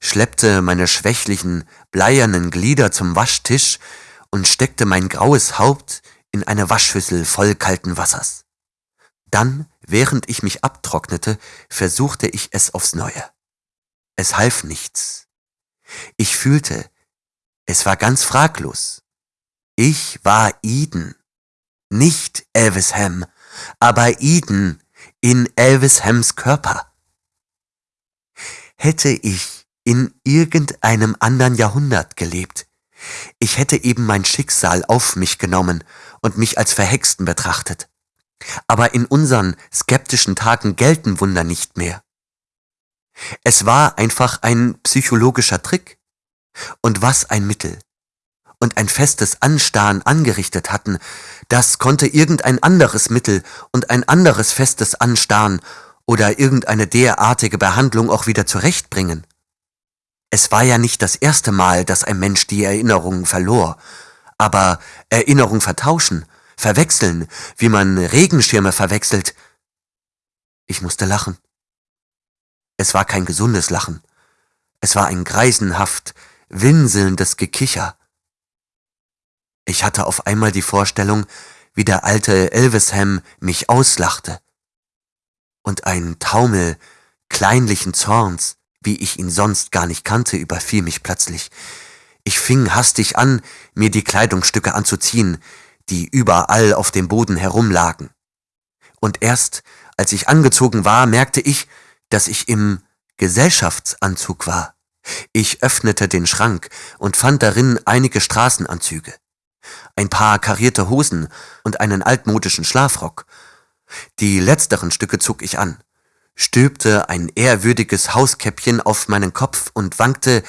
schleppte meine schwächlichen, bleiernen Glieder zum Waschtisch und steckte mein graues Haupt in eine Waschschüssel voll kalten Wassers. Dann, während ich mich abtrocknete, versuchte ich es aufs Neue. Es half nichts. Ich fühlte, es war ganz fraglos. Ich war Eden. Nicht Elvisham, aber Eden in Elvishams Körper. Hätte ich in irgendeinem anderen Jahrhundert gelebt, ich hätte eben mein Schicksal auf mich genommen und mich als Verhexten betrachtet. Aber in unseren skeptischen Tagen gelten Wunder nicht mehr. Es war einfach ein psychologischer Trick. Und was ein Mittel und ein festes Anstarren angerichtet hatten, das konnte irgendein anderes Mittel und ein anderes festes Anstarren oder irgendeine derartige Behandlung auch wieder zurechtbringen. Es war ja nicht das erste Mal, dass ein Mensch die Erinnerungen verlor, aber Erinnerung vertauschen, verwechseln, wie man Regenschirme verwechselt. Ich musste lachen. Es war kein gesundes Lachen. Es war ein greisenhaft, winselndes Gekicher. Ich hatte auf einmal die Vorstellung, wie der alte Elvisham mich auslachte. Und ein Taumel kleinlichen Zorns, wie ich ihn sonst gar nicht kannte, überfiel mich plötzlich. Ich fing hastig an, mir die Kleidungsstücke anzuziehen, die überall auf dem Boden herumlagen. Und erst, als ich angezogen war, merkte ich, dass ich im Gesellschaftsanzug war. Ich öffnete den Schrank und fand darin einige Straßenanzüge, ein paar karierte Hosen und einen altmodischen Schlafrock. Die letzteren Stücke zog ich an, stülpte ein ehrwürdiges Hauskäppchen auf meinen Kopf und wankte,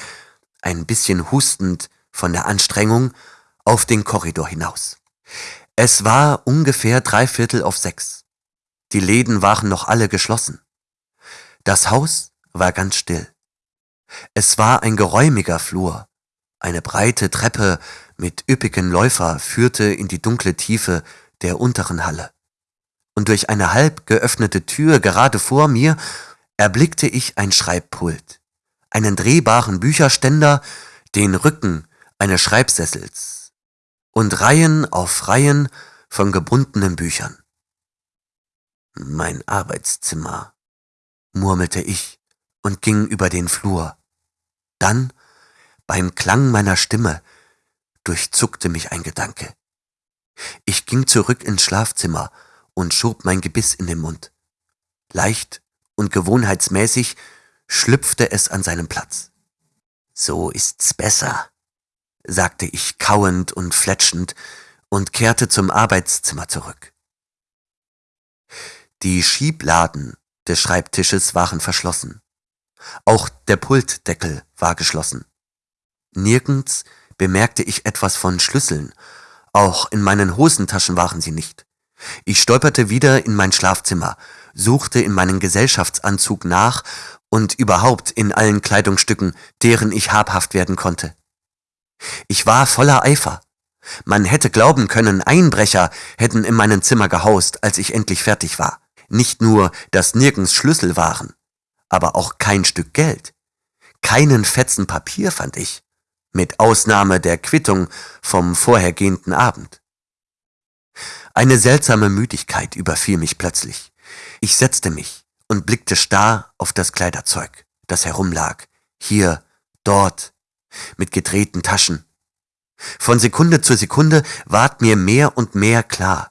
ein bisschen hustend von der Anstrengung, auf den Korridor hinaus. Es war ungefähr drei Viertel auf sechs. Die Läden waren noch alle geschlossen. Das Haus war ganz still. Es war ein geräumiger Flur. Eine breite Treppe mit üppigen Läufer führte in die dunkle Tiefe der unteren Halle. Und durch eine halb geöffnete Tür gerade vor mir erblickte ich ein Schreibpult, einen drehbaren Bücherständer, den Rücken eines Schreibsessels und Reihen auf Reihen von gebundenen Büchern. Mein Arbeitszimmer, murmelte ich und ging über den Flur. Dann, beim Klang meiner Stimme, durchzuckte mich ein Gedanke. Ich ging zurück ins Schlafzimmer und schob mein Gebiss in den Mund. Leicht und gewohnheitsmäßig schlüpfte es an seinen Platz. So ist's besser, sagte ich kauend und fletschend und kehrte zum Arbeitszimmer zurück. Die Schiebladen des Schreibtisches waren verschlossen. Auch der Pultdeckel war geschlossen. Nirgends bemerkte ich etwas von Schlüsseln, auch in meinen Hosentaschen waren sie nicht. Ich stolperte wieder in mein Schlafzimmer, suchte in meinen Gesellschaftsanzug nach und überhaupt in allen Kleidungsstücken, deren ich habhaft werden konnte. Ich war voller Eifer. Man hätte glauben können, Einbrecher hätten in meinem Zimmer gehaust, als ich endlich fertig war. Nicht nur, dass nirgends Schlüssel waren, aber auch kein Stück Geld. Keinen Fetzen Papier fand ich, mit Ausnahme der Quittung vom vorhergehenden Abend. Eine seltsame Müdigkeit überfiel mich plötzlich. Ich setzte mich und blickte starr auf das Kleiderzeug, das herumlag, hier, dort, mit gedrehten Taschen. Von Sekunde zu Sekunde ward mir mehr und mehr klar,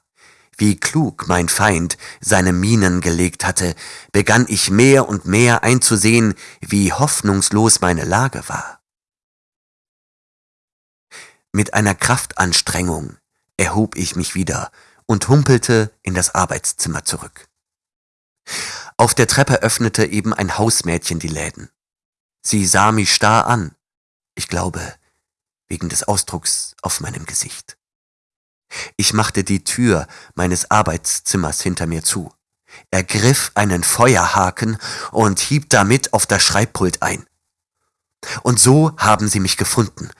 wie klug mein Feind seine Minen gelegt hatte, begann ich mehr und mehr einzusehen, wie hoffnungslos meine Lage war. Mit einer Kraftanstrengung erhob ich mich wieder und humpelte in das Arbeitszimmer zurück. Auf der Treppe öffnete eben ein Hausmädchen die Läden. Sie sah mich starr an. Ich glaube, wegen des Ausdrucks auf meinem Gesicht. Ich machte die Tür meines Arbeitszimmers hinter mir zu, ergriff einen Feuerhaken und hieb damit auf das Schreibpult ein. Und so haben sie mich gefunden,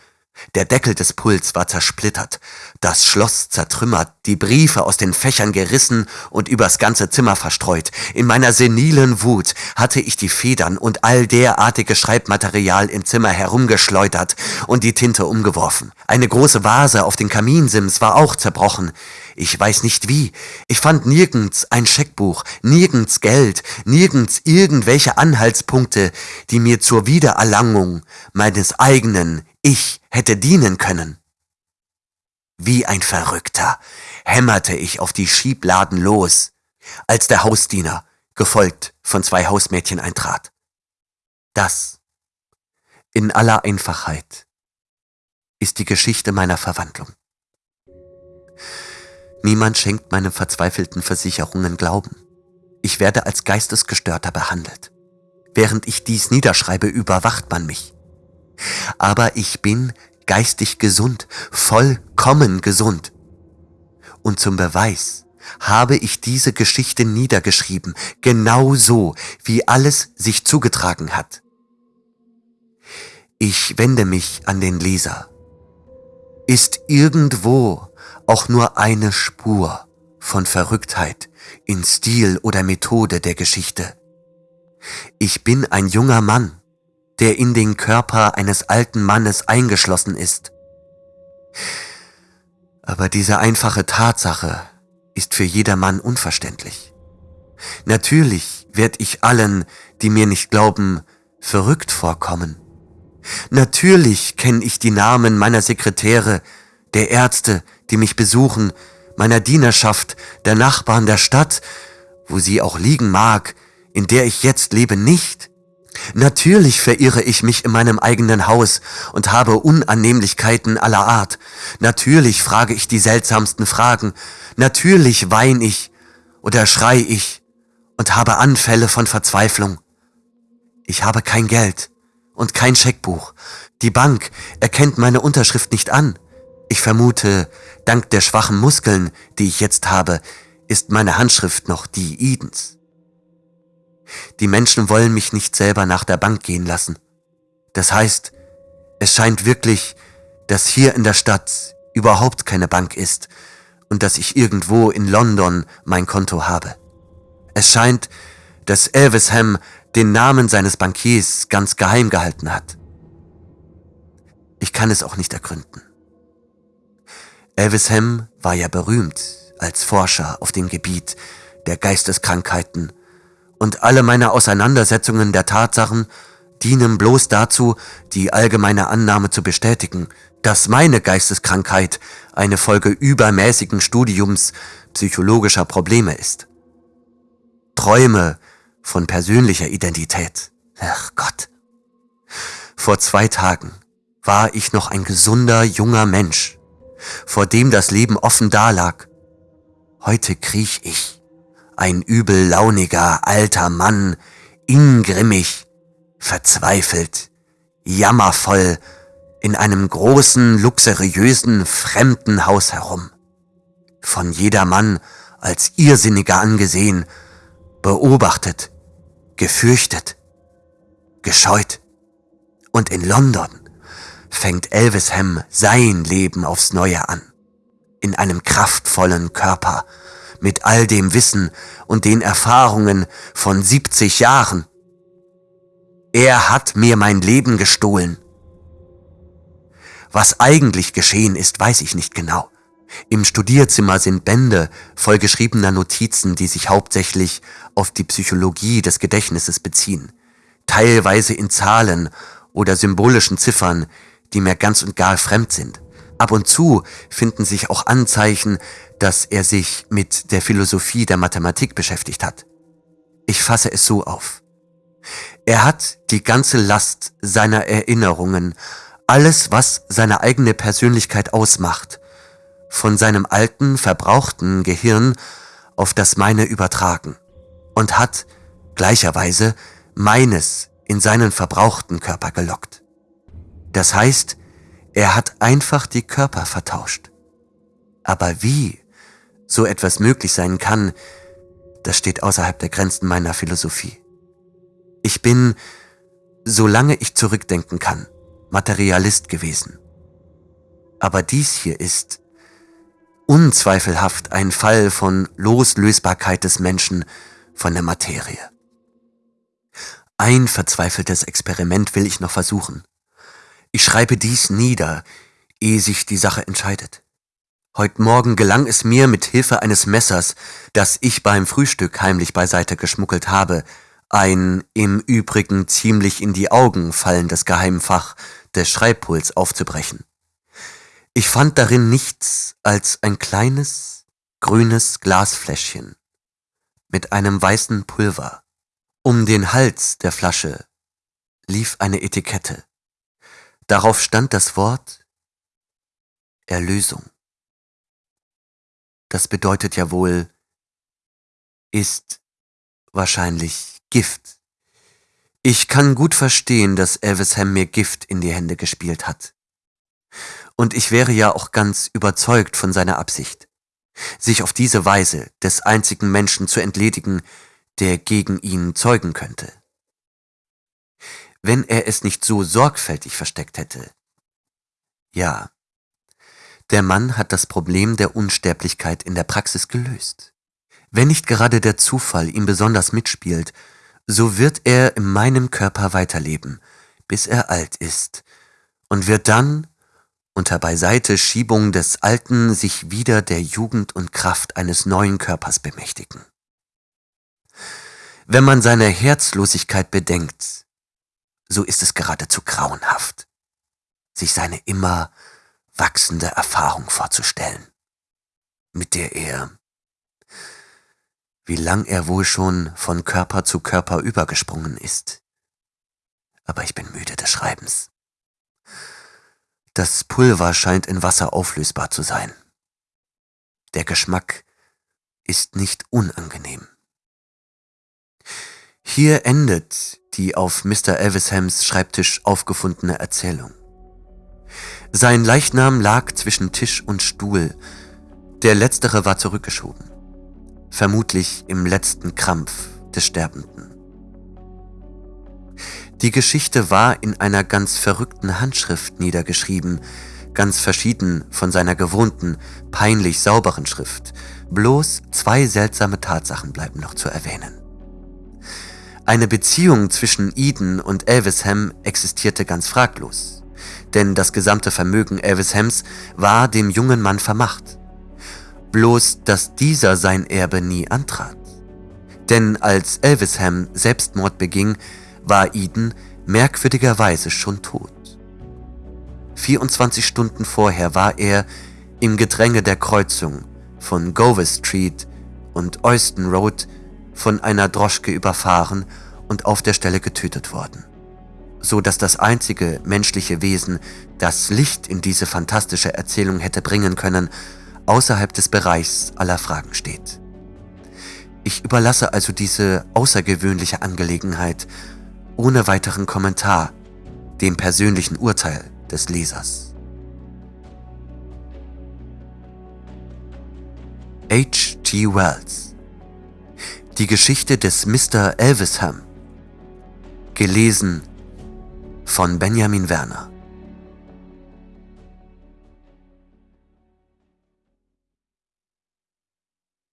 der Deckel des Puls war zersplittert, das Schloss zertrümmert, die Briefe aus den Fächern gerissen und übers ganze Zimmer verstreut. In meiner senilen Wut hatte ich die Federn und all derartige Schreibmaterial im Zimmer herumgeschleudert und die Tinte umgeworfen. Eine große Vase auf den Kaminsims war auch zerbrochen. Ich weiß nicht wie. Ich fand nirgends ein Scheckbuch, nirgends Geld, nirgends irgendwelche Anhaltspunkte, die mir zur Wiedererlangung meines eigenen Ich hätte dienen können. Wie ein Verrückter hämmerte ich auf die Schiebladen los, als der Hausdiener, gefolgt von zwei Hausmädchen, eintrat. Das, in aller Einfachheit, ist die Geschichte meiner Verwandlung. Niemand schenkt meinen verzweifelten Versicherungen Glauben. Ich werde als Geistesgestörter behandelt. Während ich dies niederschreibe, überwacht man mich. Aber ich bin geistig gesund, vollkommen gesund. Und zum Beweis habe ich diese Geschichte niedergeschrieben, genau so, wie alles sich zugetragen hat. Ich wende mich an den Leser. Ist irgendwo auch nur eine Spur von Verrücktheit in Stil oder Methode der Geschichte? Ich bin ein junger Mann, der in den Körper eines alten Mannes eingeschlossen ist. Aber diese einfache Tatsache ist für jedermann unverständlich. Natürlich werd ich allen, die mir nicht glauben, verrückt vorkommen. Natürlich kenne ich die Namen meiner Sekretäre, der Ärzte, die mich besuchen, meiner Dienerschaft, der Nachbarn der Stadt, wo sie auch liegen mag, in der ich jetzt lebe, nicht. Natürlich verirre ich mich in meinem eigenen Haus und habe Unannehmlichkeiten aller Art. Natürlich frage ich die seltsamsten Fragen. Natürlich wein ich oder schrei ich und habe Anfälle von Verzweiflung. Ich habe kein Geld und kein Scheckbuch. Die Bank erkennt meine Unterschrift nicht an. Ich vermute, dank der schwachen Muskeln, die ich jetzt habe, ist meine Handschrift noch die Idens. Die Menschen wollen mich nicht selber nach der Bank gehen lassen. Das heißt, es scheint wirklich, dass hier in der Stadt überhaupt keine Bank ist und dass ich irgendwo in London mein Konto habe. Es scheint, dass Elvisham den Namen seines Bankiers ganz geheim gehalten hat. Ich kann es auch nicht ergründen. Elvisham war ja berühmt als Forscher auf dem Gebiet der Geisteskrankheiten und alle meine Auseinandersetzungen der Tatsachen dienen bloß dazu, die allgemeine Annahme zu bestätigen, dass meine Geisteskrankheit eine Folge übermäßigen Studiums psychologischer Probleme ist. Träume von persönlicher Identität. Ach Gott. Vor zwei Tagen war ich noch ein gesunder junger Mensch, vor dem das Leben offen dalag. Heute kriech ich ein übellauniger alter Mann, ingrimmig, verzweifelt, jammervoll in einem großen, luxuriösen, fremden Haus herum. Von jedermann als Irrsinniger angesehen, beobachtet, gefürchtet, gescheut. Und in London fängt Elvisham sein Leben aufs Neue an. In einem kraftvollen Körper, mit all dem Wissen und den Erfahrungen von 70 Jahren. Er hat mir mein Leben gestohlen. Was eigentlich geschehen ist, weiß ich nicht genau. Im Studierzimmer sind Bände voll geschriebener Notizen, die sich hauptsächlich auf die Psychologie des Gedächtnisses beziehen, teilweise in Zahlen oder symbolischen Ziffern, die mir ganz und gar fremd sind. Ab und zu finden sich auch Anzeichen, dass er sich mit der Philosophie der Mathematik beschäftigt hat. Ich fasse es so auf. Er hat die ganze Last seiner Erinnerungen, alles, was seine eigene Persönlichkeit ausmacht, von seinem alten, verbrauchten Gehirn auf das meine übertragen und hat gleicherweise meines in seinen verbrauchten Körper gelockt. Das heißt, Er hat einfach die Körper vertauscht. Aber wie so etwas möglich sein kann, das steht außerhalb der Grenzen meiner Philosophie. Ich bin, solange ich zurückdenken kann, Materialist gewesen. Aber dies hier ist unzweifelhaft ein Fall von Loslösbarkeit des Menschen von der Materie. Ein verzweifeltes Experiment will ich noch versuchen. Ich schreibe dies nieder, ehe sich die Sache entscheidet. Heut Morgen gelang es mir mit Hilfe eines Messers, das ich beim Frühstück heimlich beiseite geschmuggelt habe, ein im Übrigen ziemlich in die Augen fallendes Geheimfach des Schreibpuls aufzubrechen. Ich fand darin nichts als ein kleines, grünes Glasfläschchen mit einem weißen Pulver. Um den Hals der Flasche lief eine Etikette. Darauf stand das Wort Erlösung. Das bedeutet ja wohl, ist wahrscheinlich Gift. Ich kann gut verstehen, dass Elvisham mir Gift in die Hände gespielt hat. Und ich wäre ja auch ganz überzeugt von seiner Absicht, sich auf diese Weise des einzigen Menschen zu entledigen, der gegen ihn zeugen könnte wenn er es nicht so sorgfältig versteckt hätte. Ja, der Mann hat das Problem der Unsterblichkeit in der Praxis gelöst. Wenn nicht gerade der Zufall ihm besonders mitspielt, so wird er in meinem Körper weiterleben, bis er alt ist, und wird dann, unter Beiseiteschiebung des Alten, sich wieder der Jugend und Kraft eines neuen Körpers bemächtigen. Wenn man seine Herzlosigkeit bedenkt, so ist es geradezu grauenhaft, sich seine immer wachsende Erfahrung vorzustellen, mit der er, wie lang er wohl schon von Körper zu Körper übergesprungen ist. Aber ich bin müde des Schreibens. Das Pulver scheint in Wasser auflösbar zu sein. Der Geschmack ist nicht unangenehm. Hier endet die auf Mr. Elvishams Schreibtisch aufgefundene Erzählung. Sein Leichnam lag zwischen Tisch und Stuhl, der letztere war zurückgeschoben, vermutlich im letzten Krampf des Sterbenden. Die Geschichte war in einer ganz verrückten Handschrift niedergeschrieben, ganz verschieden von seiner gewohnten, peinlich sauberen Schrift, bloß zwei seltsame Tatsachen bleiben noch zu erwähnen. Eine Beziehung zwischen Eden und Elvisham existierte ganz fraglos, denn das gesamte Vermögen Elvishams war dem jungen Mann vermacht. Bloß, dass dieser sein Erbe nie antrat. Denn als Elvisham Selbstmord beging, war Eden merkwürdigerweise schon tot. 24 Stunden vorher war er im Gedränge der Kreuzung von Gower Street und Euston Road von einer Droschke überfahren und auf der Stelle getötet worden. So dass das einzige menschliche Wesen, das Licht in diese fantastische Erzählung hätte bringen können, außerhalb des Bereichs aller Fragen steht. Ich überlasse also diese außergewöhnliche Angelegenheit ohne weiteren Kommentar dem persönlichen Urteil des Lesers. H.G. Wells die Geschichte des Mr. Elvisham. Gelesen von Benjamin Werner.